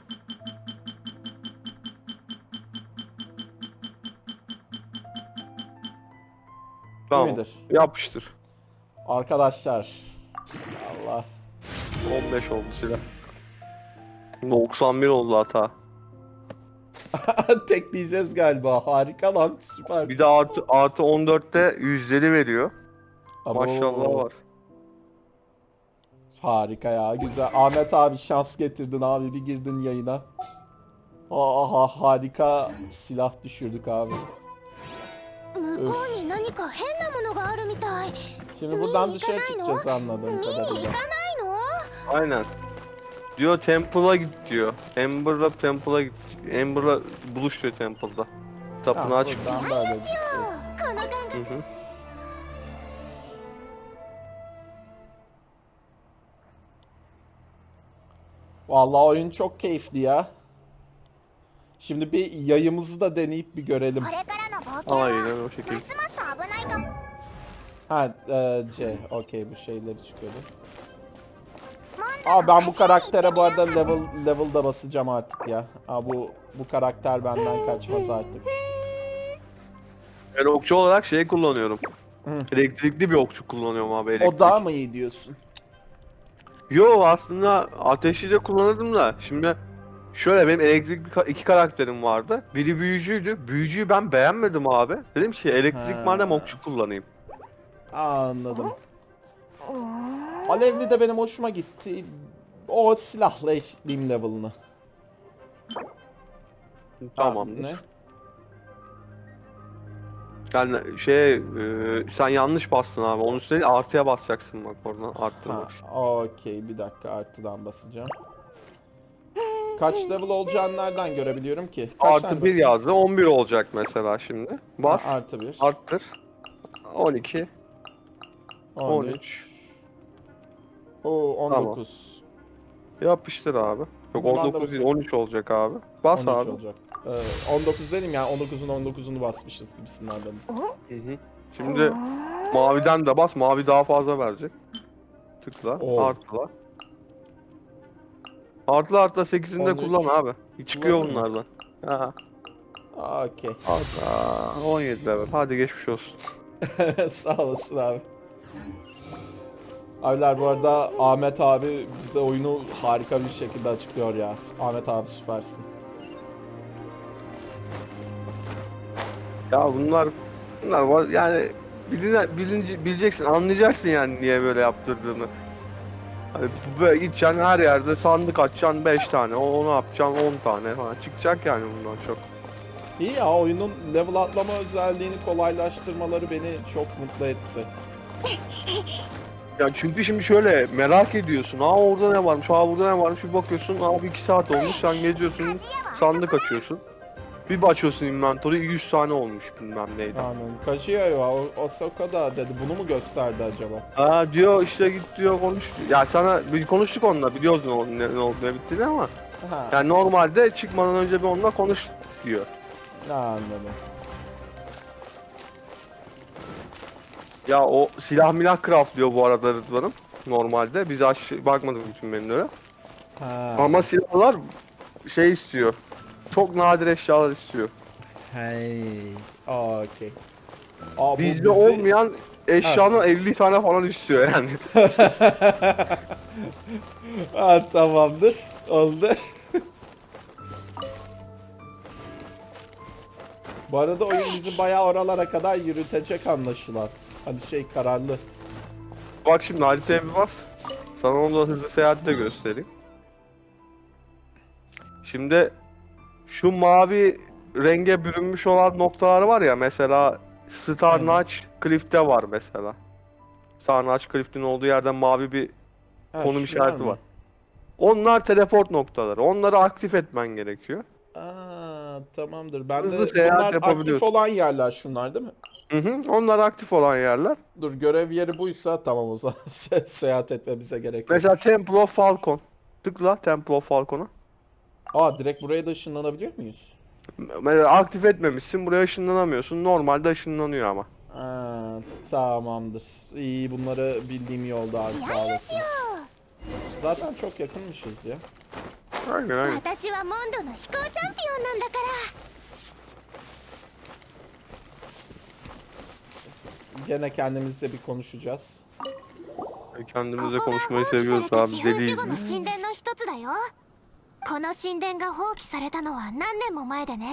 Tamam. midir? Yapıştır. Arkadaşlar. Allah. 15 oldu silah. 91 oldu hata. Tekleyeceğiz galiba. Harika lan. Süper. Bir de artı, artı 14'te yüzleri veriyor. Abo. Maşallah var. Harika ya güzel. Ahmet abi şans getirdin abi bir girdin yayına. Aha harika silah düşürdük abi. Şimdi buradan dışarı çıkacağız anladığım kadarıyla. Aynen. Diyor Temple'a git diyor. Amber'la Temple'a git. Amber'la buluş diyor Temple'da. Tapınağa çık. Buradan böyle şey. gideceğiz. Hı hı. Vallahi oyun çok keyifli ya. Şimdi bir yayımızı da deneyip bir görelim. Aynen o şekilde. Ha e, C. Okey bu şeyleri çıkıyordu. Aa ben bu karaktere bu arada level level'da basacağım artık ya. Aa bu bu karakter benden kaçmaz artık. Ben okçu olarak şey kullanıyorum. Elektrikli bir okçu kullanıyorum abi elektrik. O daha mı iyi diyorsun? Yo aslında ateşli de kullanırdım da şimdi şöyle benim elektrikli ka- iki karakterim vardı. Biri büyücüydü. Büyücüyü ben beğenmedim abi. Dedim ki elektrik Ha. madem okçu kullanayım. Anladım. Alevli de benim hoşuma gitti. O silahla eşitleyeyim level'ını. Tamam. Ha, ne? Yani şey e, sen yanlış bastın abi. Onun üstüne değil, artıya basacaksın bak oradan arttırmak için. okey bir dakika artıdan basacağım. Kaç level olacağını nereden görebiliyorum ki? Kaç tane Artı 1 basayım? yazdı. 11 olacak mesela şimdi. Bas. Artı 1. Arttır. 12. 13. 13. Oo 19. Yapıştır abi. Yok Bundan da 19 değil basayım. 13 olacak abi. Bas 13 abi. olacak. Ee, 19 dedim ya 19'un 19'unu basmışız gibisinden dedim. Hı hı. Şimdi maviden de bas. Mavi daha fazla verecek. Tıkla. Oo. Artıla. Artıla artıla 8'ini de 13. kullan abi. Çıkıyor Kullanayım mı? bunlardan. Ha. Okey. Artı 17 level. Hadi geçmiş olsun. Sağ olasın abi. Abiler bu arada Ahmet abi bize oyunu harika bir şekilde açıklıyor ya. Ahmet abi süpersin. Ya bunlar bunlar var yani biline, bilinci, bileceksin anlayacaksın yani niye böyle yaptırdığını. Hani böyle gideceksin her yerde sandık açacaksın 5 tane, o- onu yapacaksın 10 tane falan çıkacak yani bundan çok. İyi ya oyunun level atlama özelliğini kolaylaştırmaları beni çok mutlu etti. Ya çünkü şimdi şöyle merak ediyorsun. Aa orada ne varmış? Aa burada ne varmış? Bir bakıyorsun. Abi 2 saat olmuş. Sen geziyorsun. Sandık açıyorsun. Bir açıyorsun inventory 100 tane olmuş bilmem neydi. Anladım. Kaçıyor ya. O, Osaka da dedi. Bunu mu gösterdi acaba? Aa diyor işte git diyor konuş. Ya sana bir konuştuk onunla biliyoruz ne, ol- ne, ne oldu ne bittiğini ama Ha, yani normalde çıkmadan önce bir onunla konuş diyor. anladım. Ya o silah milah craftlıyor bu arada Rıdvan'ım. Normalde biz aç bakmadık bütün menülere. Ha. Ama silahlar şey istiyor. Çok nadir eşyalar istiyor. Hey. Okey. Aa, bu Bizde bizi- olmayan eşyanın 50 tane falan istiyor yani. Ha, tamamdır. Oldu. Bu arada oyun bizi bayağı oralara kadar yürütecek anlaşılan. Hani şey kararlı. Bak şimdi haritaya bir bas. Sana onu da hızlı seyahatte göstereyim. Şimdi şu mavi renge bürünmüş olan noktalar var ya mesela Star Notch Cliff'te var mesela. Star Notch Cliff'in olduğu yerde mavi bir Ha, konum şunlar işareti mı? var. Onlar teleport noktaları. Onları aktif etmen gerekiyor. Aa, tamamdır. Ben de Hızlı seyahat bunlar aktif yapabiliyorsun. olan yerler şunlar değil mi? Hı hı. Onlar aktif olan yerler. Dur görev yeri buysa tamam o zaman Se- seyahat etmemize gerek yok. Mesela Temple of Falcon. Tıkla Temple of Falcon'a. Aa direkt buraya da ışınlanabiliyor muyuz? Mesela aktif etmemişsin buraya ışınlanamıyorsun. Normalde ışınlanıyor ama. Aa, tamamdır. İyi bunları bildiğim yolda abi sağ olasın. Zaten çok yakınmışız ya. Aynen aynen. 私はモンドの飛行チャンピオンなんだから Gene kendimizle bir konuşacağız. Kendimizle ここが konuşmayı 放棄され seviyoruz た abi 地風 deliyiz 守護の biz. 神殿の一つだよ この神殿が放棄されたのは何年も前でね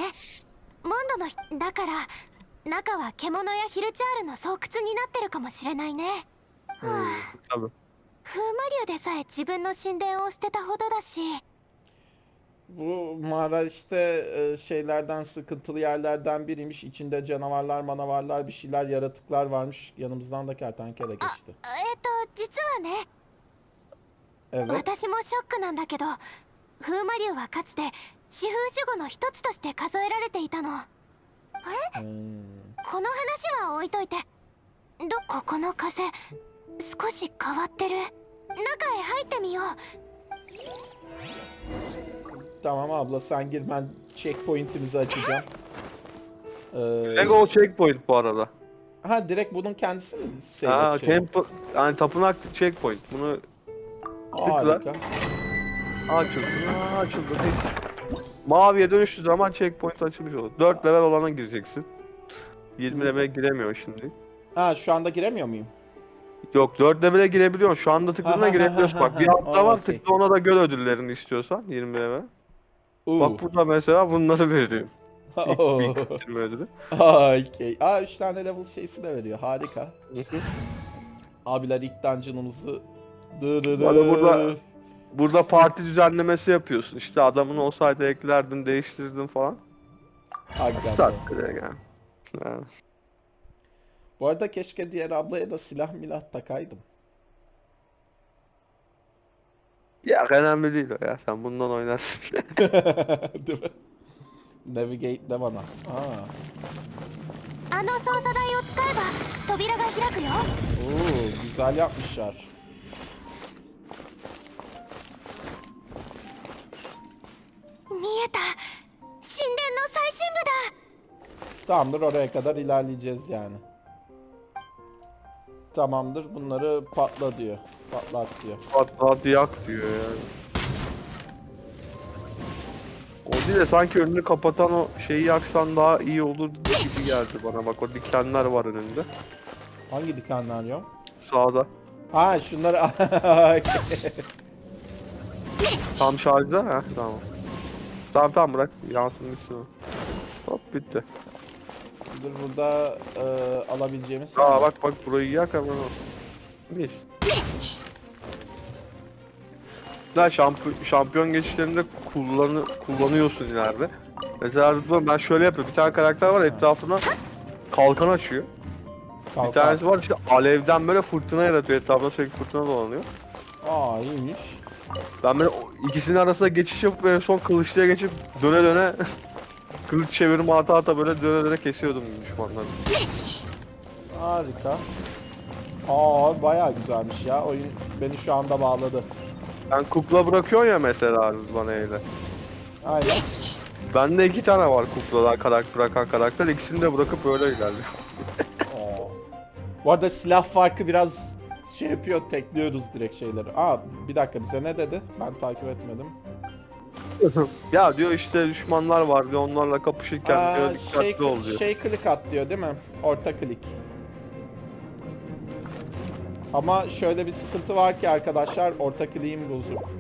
モンドのひだから中は獣やヒルチャールの巣窟になってるかもしれないね Tabii. 風魔竜でさえ自分の神殿を捨てたほどだし Bu e, şeylerden sıkıntılı yerlerden biriymiş. İçinde canavarlar, manavarlar, bir şeyler, yaratıklar varmış. Yanımızdan da kertenkele geçti. えっ、と実はね Evet. 私もショックなんだけど風魔竜はかつて四風守護の一つとして数えられていたの Hmm. この話は置いといてどここの風少し変わってる中へ入ってみよう Tamam abla sen gir ben checkpoint'imizi açacağım. Ee, Lego checkpoint bu arada. ha direkt bunun kendisi mi? Ha, temple yani tapınak checkpoint. Bunu Harika. Açıldı. Ha, açıldı. Maviye dönüştüğü zaman checkpoint açılmış olur. 4 level olana gireceksin. 20 level'e giremiyor şimdi. Ha şu anda giremiyor muyum? Yok 4 level'e girebiliyorsun. Şu anda ha, girebiliyorsun. Bak bir altta var Okey. tıkla ona da gör ödüllerini istiyorsan 20 level. Uuu. Bak burada mesela bunları veriyor. İlk Oo. bir bitirme ödülü. Okey. Aa 3 tane level şeysi de veriyor. Harika. Abiler ilk dungeon'ımızı Dırırı. Arada burada- Burada parti düzenlemesi yapıyorsun. İşte adamın olsaydı eklerdin, değiştirdin falan. Hakikaten. Start direkt yani. Yani. Bu arada keşke diğer ablaya da silah milah takaydım. Ya önemli değil o ya. Sen bundan oynarsın. Değil mi? Navigate de bana. Aa. あの操作台を使えば扉が開くよ Oo, güzel yapmışlar.「 Tamamdır oraya kadar ilerleyeceğiz yani. Tamamdır bunları patla diyor. Patlat diyor. Hatta yak diyor yani. O değil de sanki önünü kapatan o şeyi yaksan daha iyi olur gibi geldi bana. Bak o dikenler var önünde. Hangi dikenler ya? Sağda. Ha şunları. Tam şarjda ha tamam. Tamam tamam bırak yansın gitsin o. Hop bitti. Dur burada e, alabileceğimiz. Aa bak bak burayı yak ama. Mis. Daha şampiyon, şampiyon geçişlerinde kullanı, kullanıyorsun ileride. Mesela ben şöyle yapıyorum. Bir tane karakter var etrafına kalkan açıyor. Bir Kalkan. tanesi var işte alevden böyle fırtına yaratıyor. Etrafında sürekli fırtına dolanıyor. Aa iyiymiş. Ben böyle ikisinin arasında geçiş yapıp en son kılıçlıya geçip döne döne kılıç çevirme ata ata böyle döne döne kesiyordum düşmanları. Harika. Aa bayağı güzelmiş ya. Oyun beni şu anda bağladı. Ben kukla bırakıyorsun ya mesela bana öyle. Aynen. Bende iki tane var kuklalar karakter bırakan karakter. İkisini de bırakıp öyle ilerliyor. Aa. Bu arada silah farkı biraz şey yapıyor, tekliyoruz direkt şeyleri. Aa bir dakika bize ne dedi? Ben takip etmedim. Ya diyor işte düşmanlar var diyor onlarla kapışırken Aa, diyor dikkatli şey, ol diyor. şey klik at diyor değil mi? Orta klik. Ama şöyle bir sıkıntı var ki arkadaşlar orta kliğim bozuk.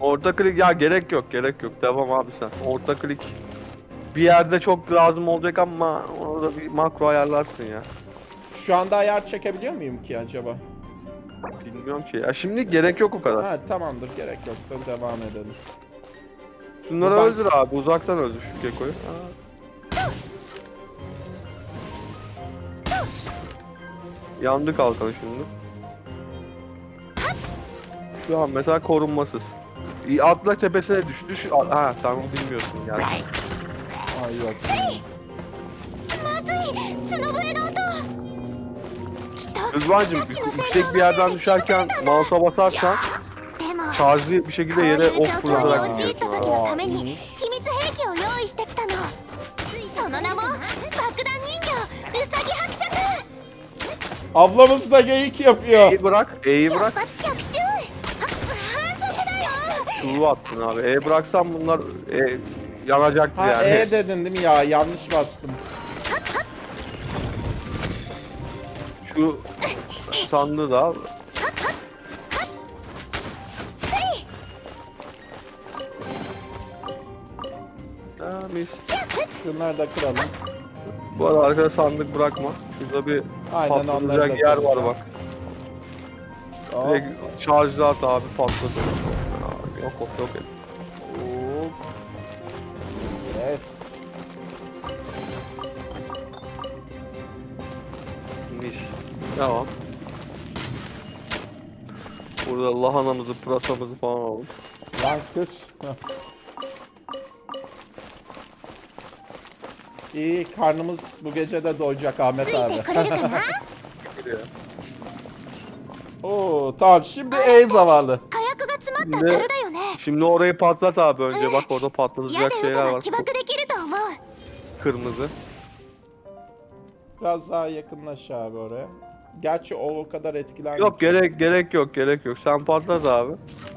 Orta klik ya gerek yok gerek yok devam abi sen. Orta klik bir yerde çok lazım olacak ama orada bir makro ayarlarsın ya. Şu anda ayar çekebiliyor muyum ki acaba? Bilmiyorum ki. Ya şimdi gerek yok o kadar. Ha tamamdır gerek yoksa devam edelim. Şunları buradan- öldür abi uzaktan öldür şu Gekko'yu. Yandı kalkanı şimdi. Şu an mesela korunmasız. Atla tepesine düş. Düş. Ha sen onu bilmiyorsun yani. Ay yok. Rızvancım yüksek bir yerden düşerken mouse'a basarsan tazi bir şekilde yere ok fırlatarak gidiyorsun. Aa, Ablamız da geyik yapıyor. E'yi bırak, E'yi bırak. Çuğu attın abi. E bıraksan bunlar e, yanacaktı ha, yani. E dedin değil mi ya? Yanlış bastım. Şu sandığı da al. Ha, mis. Şunları da kıralım. Bu arada arkada sandık bırakma. Şurada bir Aynen patlatacak yer var bak. Hop, Direkt şarjlı at abi patladı. Aa, Yok yok yok. hop. Yes. Mis. Devam. Şurada lahanamızı, pırasamızı falan alalım. Lan kız. İyi karnımız bu gece de doyacak Ahmet abi. Oo tamam şimdi en zavallı. Şimdi, şimdi orayı patlat abi önce bak orada patlatacak şeyler var. Kırmızı. Biraz daha yakınlaş abi oraya. Gerçi o o kadar etkilenmiyor. Yok gerek gerek yok gerek yok. Sen patlat abi.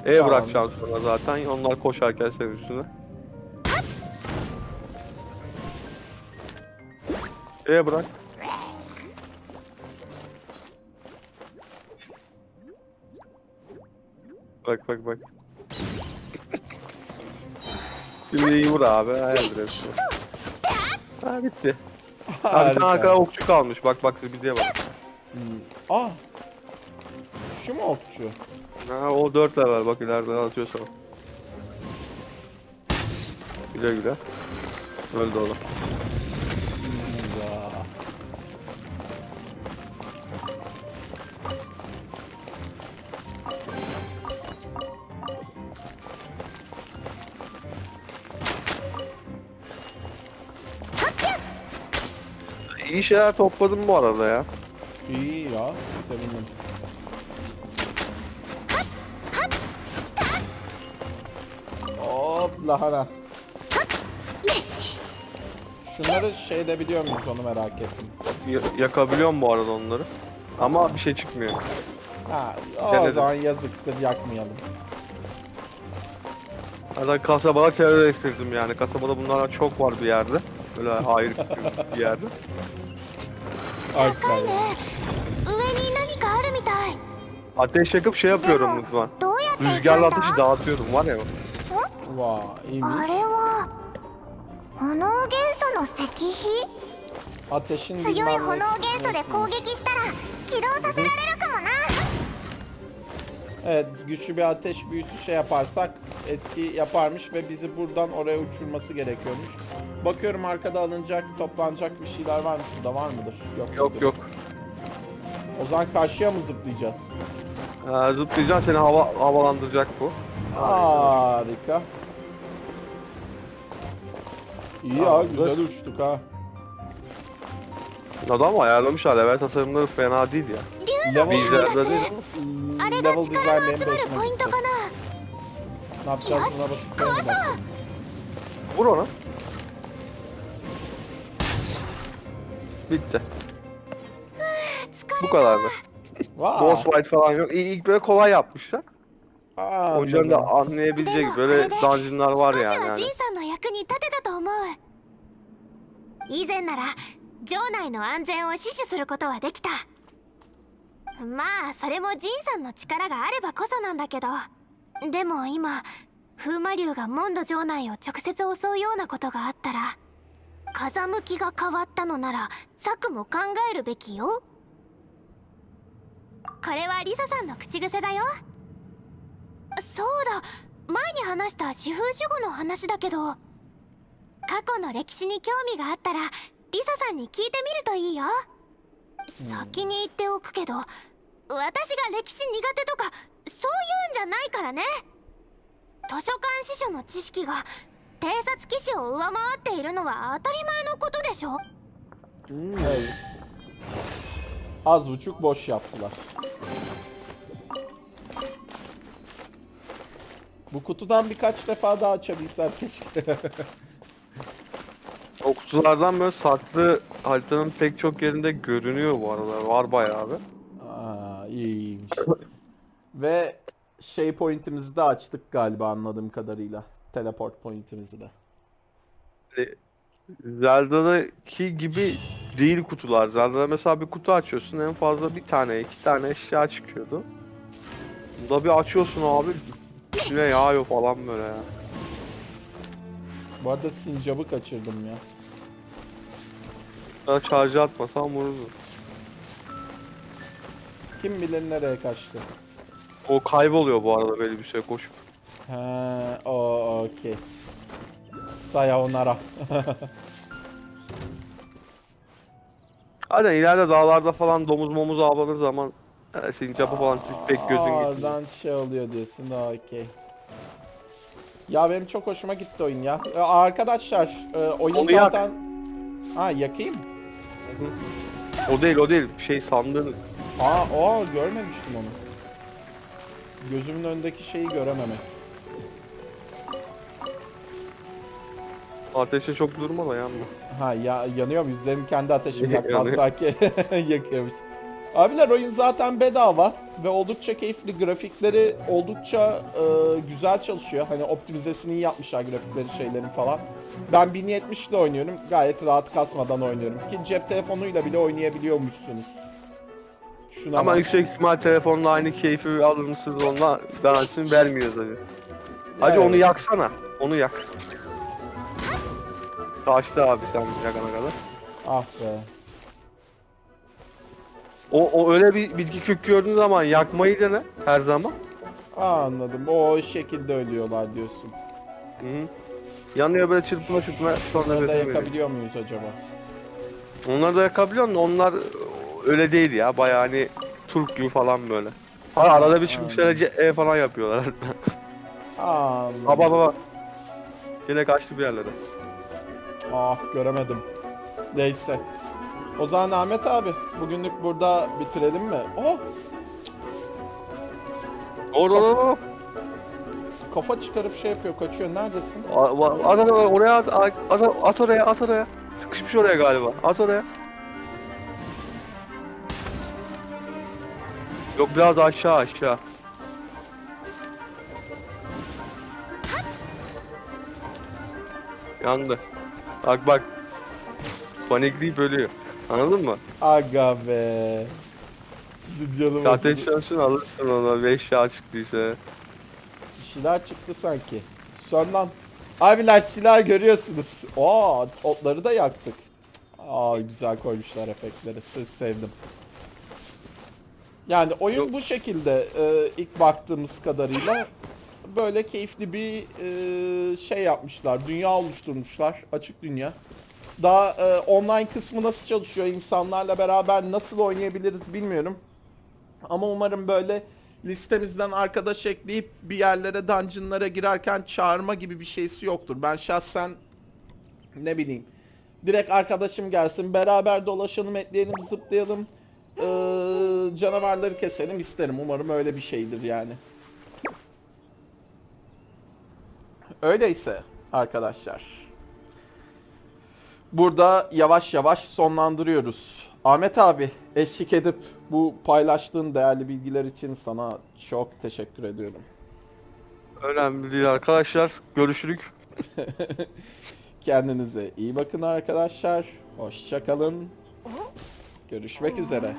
E Tamam. bırakacaksın sonra zaten. Onlar koşarken senin üstüne. E bırak. Bak bak bak. Şimdi iyi vur abi. Hepsi. Ha bitti. Abi tane arkada okçu kalmış. Bak bak bir diye bak. Ah. Şu mu okçu? Ha o 4 level bak ileriden atıyor sana. Güle güle. Öldü oğlum. Ya. İyi şeyler topladım bu arada ya. İyi ya. Sevindim. Hop lahana. Şunları şeyde biliyor muyuz onu merak ettim. Ya- yakabiliyorum bu arada onları. Ama bir şey çıkmıyor. Ha, o Denedim. zaman yazıktır yakmayalım. Zaten kasabada terör estirdim yani. Kasabada bunlardan çok var bir yerde. Böyle ayrı bir yerde. 高いね上に何かあるみたい Ateş yakıp şey yapıyorum lütfen. どうやって行くん Rüzgarla だ ateşi dağıtıyorum var ya. Vay iyiymiş. あれは炎元素の石碑 Ateşin 強い bilmem 炎 nesi- 元素で nesi. 攻撃したら起動させられるかもな Evet güçlü bir ateş büyüsü şey yaparsak etki yaparmış ve bizi buradan oraya uçurması gerekiyormuş. Bakıyorum arkada alınacak, toplanacak bir şeyler var mı? Şurada var mıdır? Yok. Yok mudur? yok. O zaman karşıya mı zıplayacağız? Ee, zıplayacaksın seni hava, havalandıracak bu. Harika. İyi ya Tamamdır. güzel uçtuk ha. Adam ayarlamışlar level tasarımları fena değil ya. Level, Bizlerde değil ama. あれが level 力 design の benim 集 de まる hoşuma ポイン gitti. トかな Ne yapacağız buna basıp壊 deneyelim. そう Vur ona. Bitti. 疲 Bu れ kadardı. Vay. Boss fight falan yok. İlk, böyle kolay yapmışlar. Hocanın da Anladım. anlayabilecek böyle dungeonlar var yani. は hani. ジンさんの役に立てたと思う以前なら城内の安全を死守することはできたまあそれもジンさんの力があればこそなんだけどでも今風魔竜がモンド城内を直接襲うようなことがあったら風向きが変わったのなら策も考えるべきよ。これはリサさんの口癖だよ。そうだ。前に話した四風守護の話だけど過去の歴史に興味があったらリサさんに聞いてみるといいよ、先に言っておくけど私が歴史苦手とかそういうんじゃないからね。図書館司書の知識が偵察騎士を上回っているのは当たり前のことでしょ Hmm. Evet. Az buçuk boş yaptılar. Bu kutudan birkaç defa daha açabilsem keşke. O kutulardan böyle saklı haritanın pek çok yerinde görünüyor bu arada. Var bayağı bir. Aa, iyiymiş. Ve şey pointimizi de açtık galiba anladığım kadarıyla. Teleport pointimizi de. Zelda'daki gibi değil kutular. Zelda'da mesela bir kutu açıyorsun en fazla bir tane iki tane eşya çıkıyordu. Bunda bir açıyorsun abi içine yağıyor falan böyle ya. Bu arada sincabı kaçırdım ya. Ya charge atmasam vururdu. Kim bilir nereye kaçtı. O kayboluyor bu arada böyle bir şey koşup. O okey. Sayonara. Hadi ileride dağlarda falan domuz momuz avlanır zaman e, sincapı falan pek gözün gitmiyor. Oradan şey oluyor diyorsun okey. Ya benim çok hoşuma gitti oyun ya. Ee, arkadaşlar e, oyun Onu yak. zaten... Ha yakayım. O değil o değil şey sandığın Aa, o görmemiştim onu. Gözümün önündeki şeyi görememek. Ateşe çok durma da yanma. Ha ya yanıyor muyuz? Benim kendi ateşim yakmaz belki yakıyormuş. Abiler oyun zaten bedava ve oldukça keyifli. Grafikleri oldukça e, güzel çalışıyor. Hani optimizesini iyi yapmışlar grafikleri şeylerin falan. Ben 1070 ile oynuyorum. Gayet rahat kasmadan oynuyorum. Ki cep telefonuyla bile oynayabiliyormuşsunuz. Şuna Ama bak. yüksek ihtimal telefonla aynı keyfi alır mısınız onunla garantisini vermiyoruz hadi. Hadi Evet. onu yaksana. Onu yak. Kaçtı abi sen yakana kadar. Ah be. O, o öyle bir bitki kök gördüğün zaman yakmayı dene her zaman. Aa, anladım. O şekilde ölüyorlar diyorsun. Hı -hı. Yanıyor böyle çırpına çırpına sonra da yakabiliyor muyuz acaba? Onları da yakabiliyor musun? Onlar öyle değil ya. Bayağı hani Turk gibi falan böyle. Ha, arada bir çıkmışlar E falan yapıyorlar. Aa, anladım. baba baba. Yine kaçtı bir yerlere. Ah göremedim. Neyse. O zaman Ahmet abi bugünlük burada bitirelim mi? Oh Orada orada orada. kafa çıkarıp şey yapıyor kaçıyor. Neredesin? A- va- At, at, oraya at, at, at, at oraya at oraya. Sıkışmış oraya galiba. At oraya. Yok biraz aşağı aşağı. Yandı. Bak bak. Panikleyip ölüyor. Anladın mı? Aga be. Canım Ateş acıdı. şansını alırsın ona 5 yağ çıktıysa. Bir şeyler çıktı sanki. Sön lan. Abiler silah görüyorsunuz. Aa otları da yaktık. Aa güzel koymuşlar efektleri. Siz sevdim. Yani oyun Yok. bu şekilde e, ilk baktığımız kadarıyla böyle keyifli bir e, şey yapmışlar. Dünya oluşturmuşlar. Açık dünya. Daha e, online kısmı nasıl çalışıyor? insanlarla beraber nasıl oynayabiliriz bilmiyorum. Ama umarım böyle listemizden arkadaş ekleyip bir yerlere dungeonlara girerken çağırma gibi bir şeysi yoktur. Ben şahsen ne bileyim direkt arkadaşım gelsin beraber dolaşalım etleyelim zıplayalım ee, canavarları keselim isterim. Umarım öyle bir şeydir yani. Öyleyse arkadaşlar. Burada yavaş yavaş sonlandırıyoruz. Ahmet abi eşlik edip bu paylaştığın değerli bilgiler için sana çok teşekkür ediyorum. Önemli değil arkadaşlar. Görüşürük. Kendinize iyi bakın arkadaşlar. Hoşça kalın. Görüşmek üzere.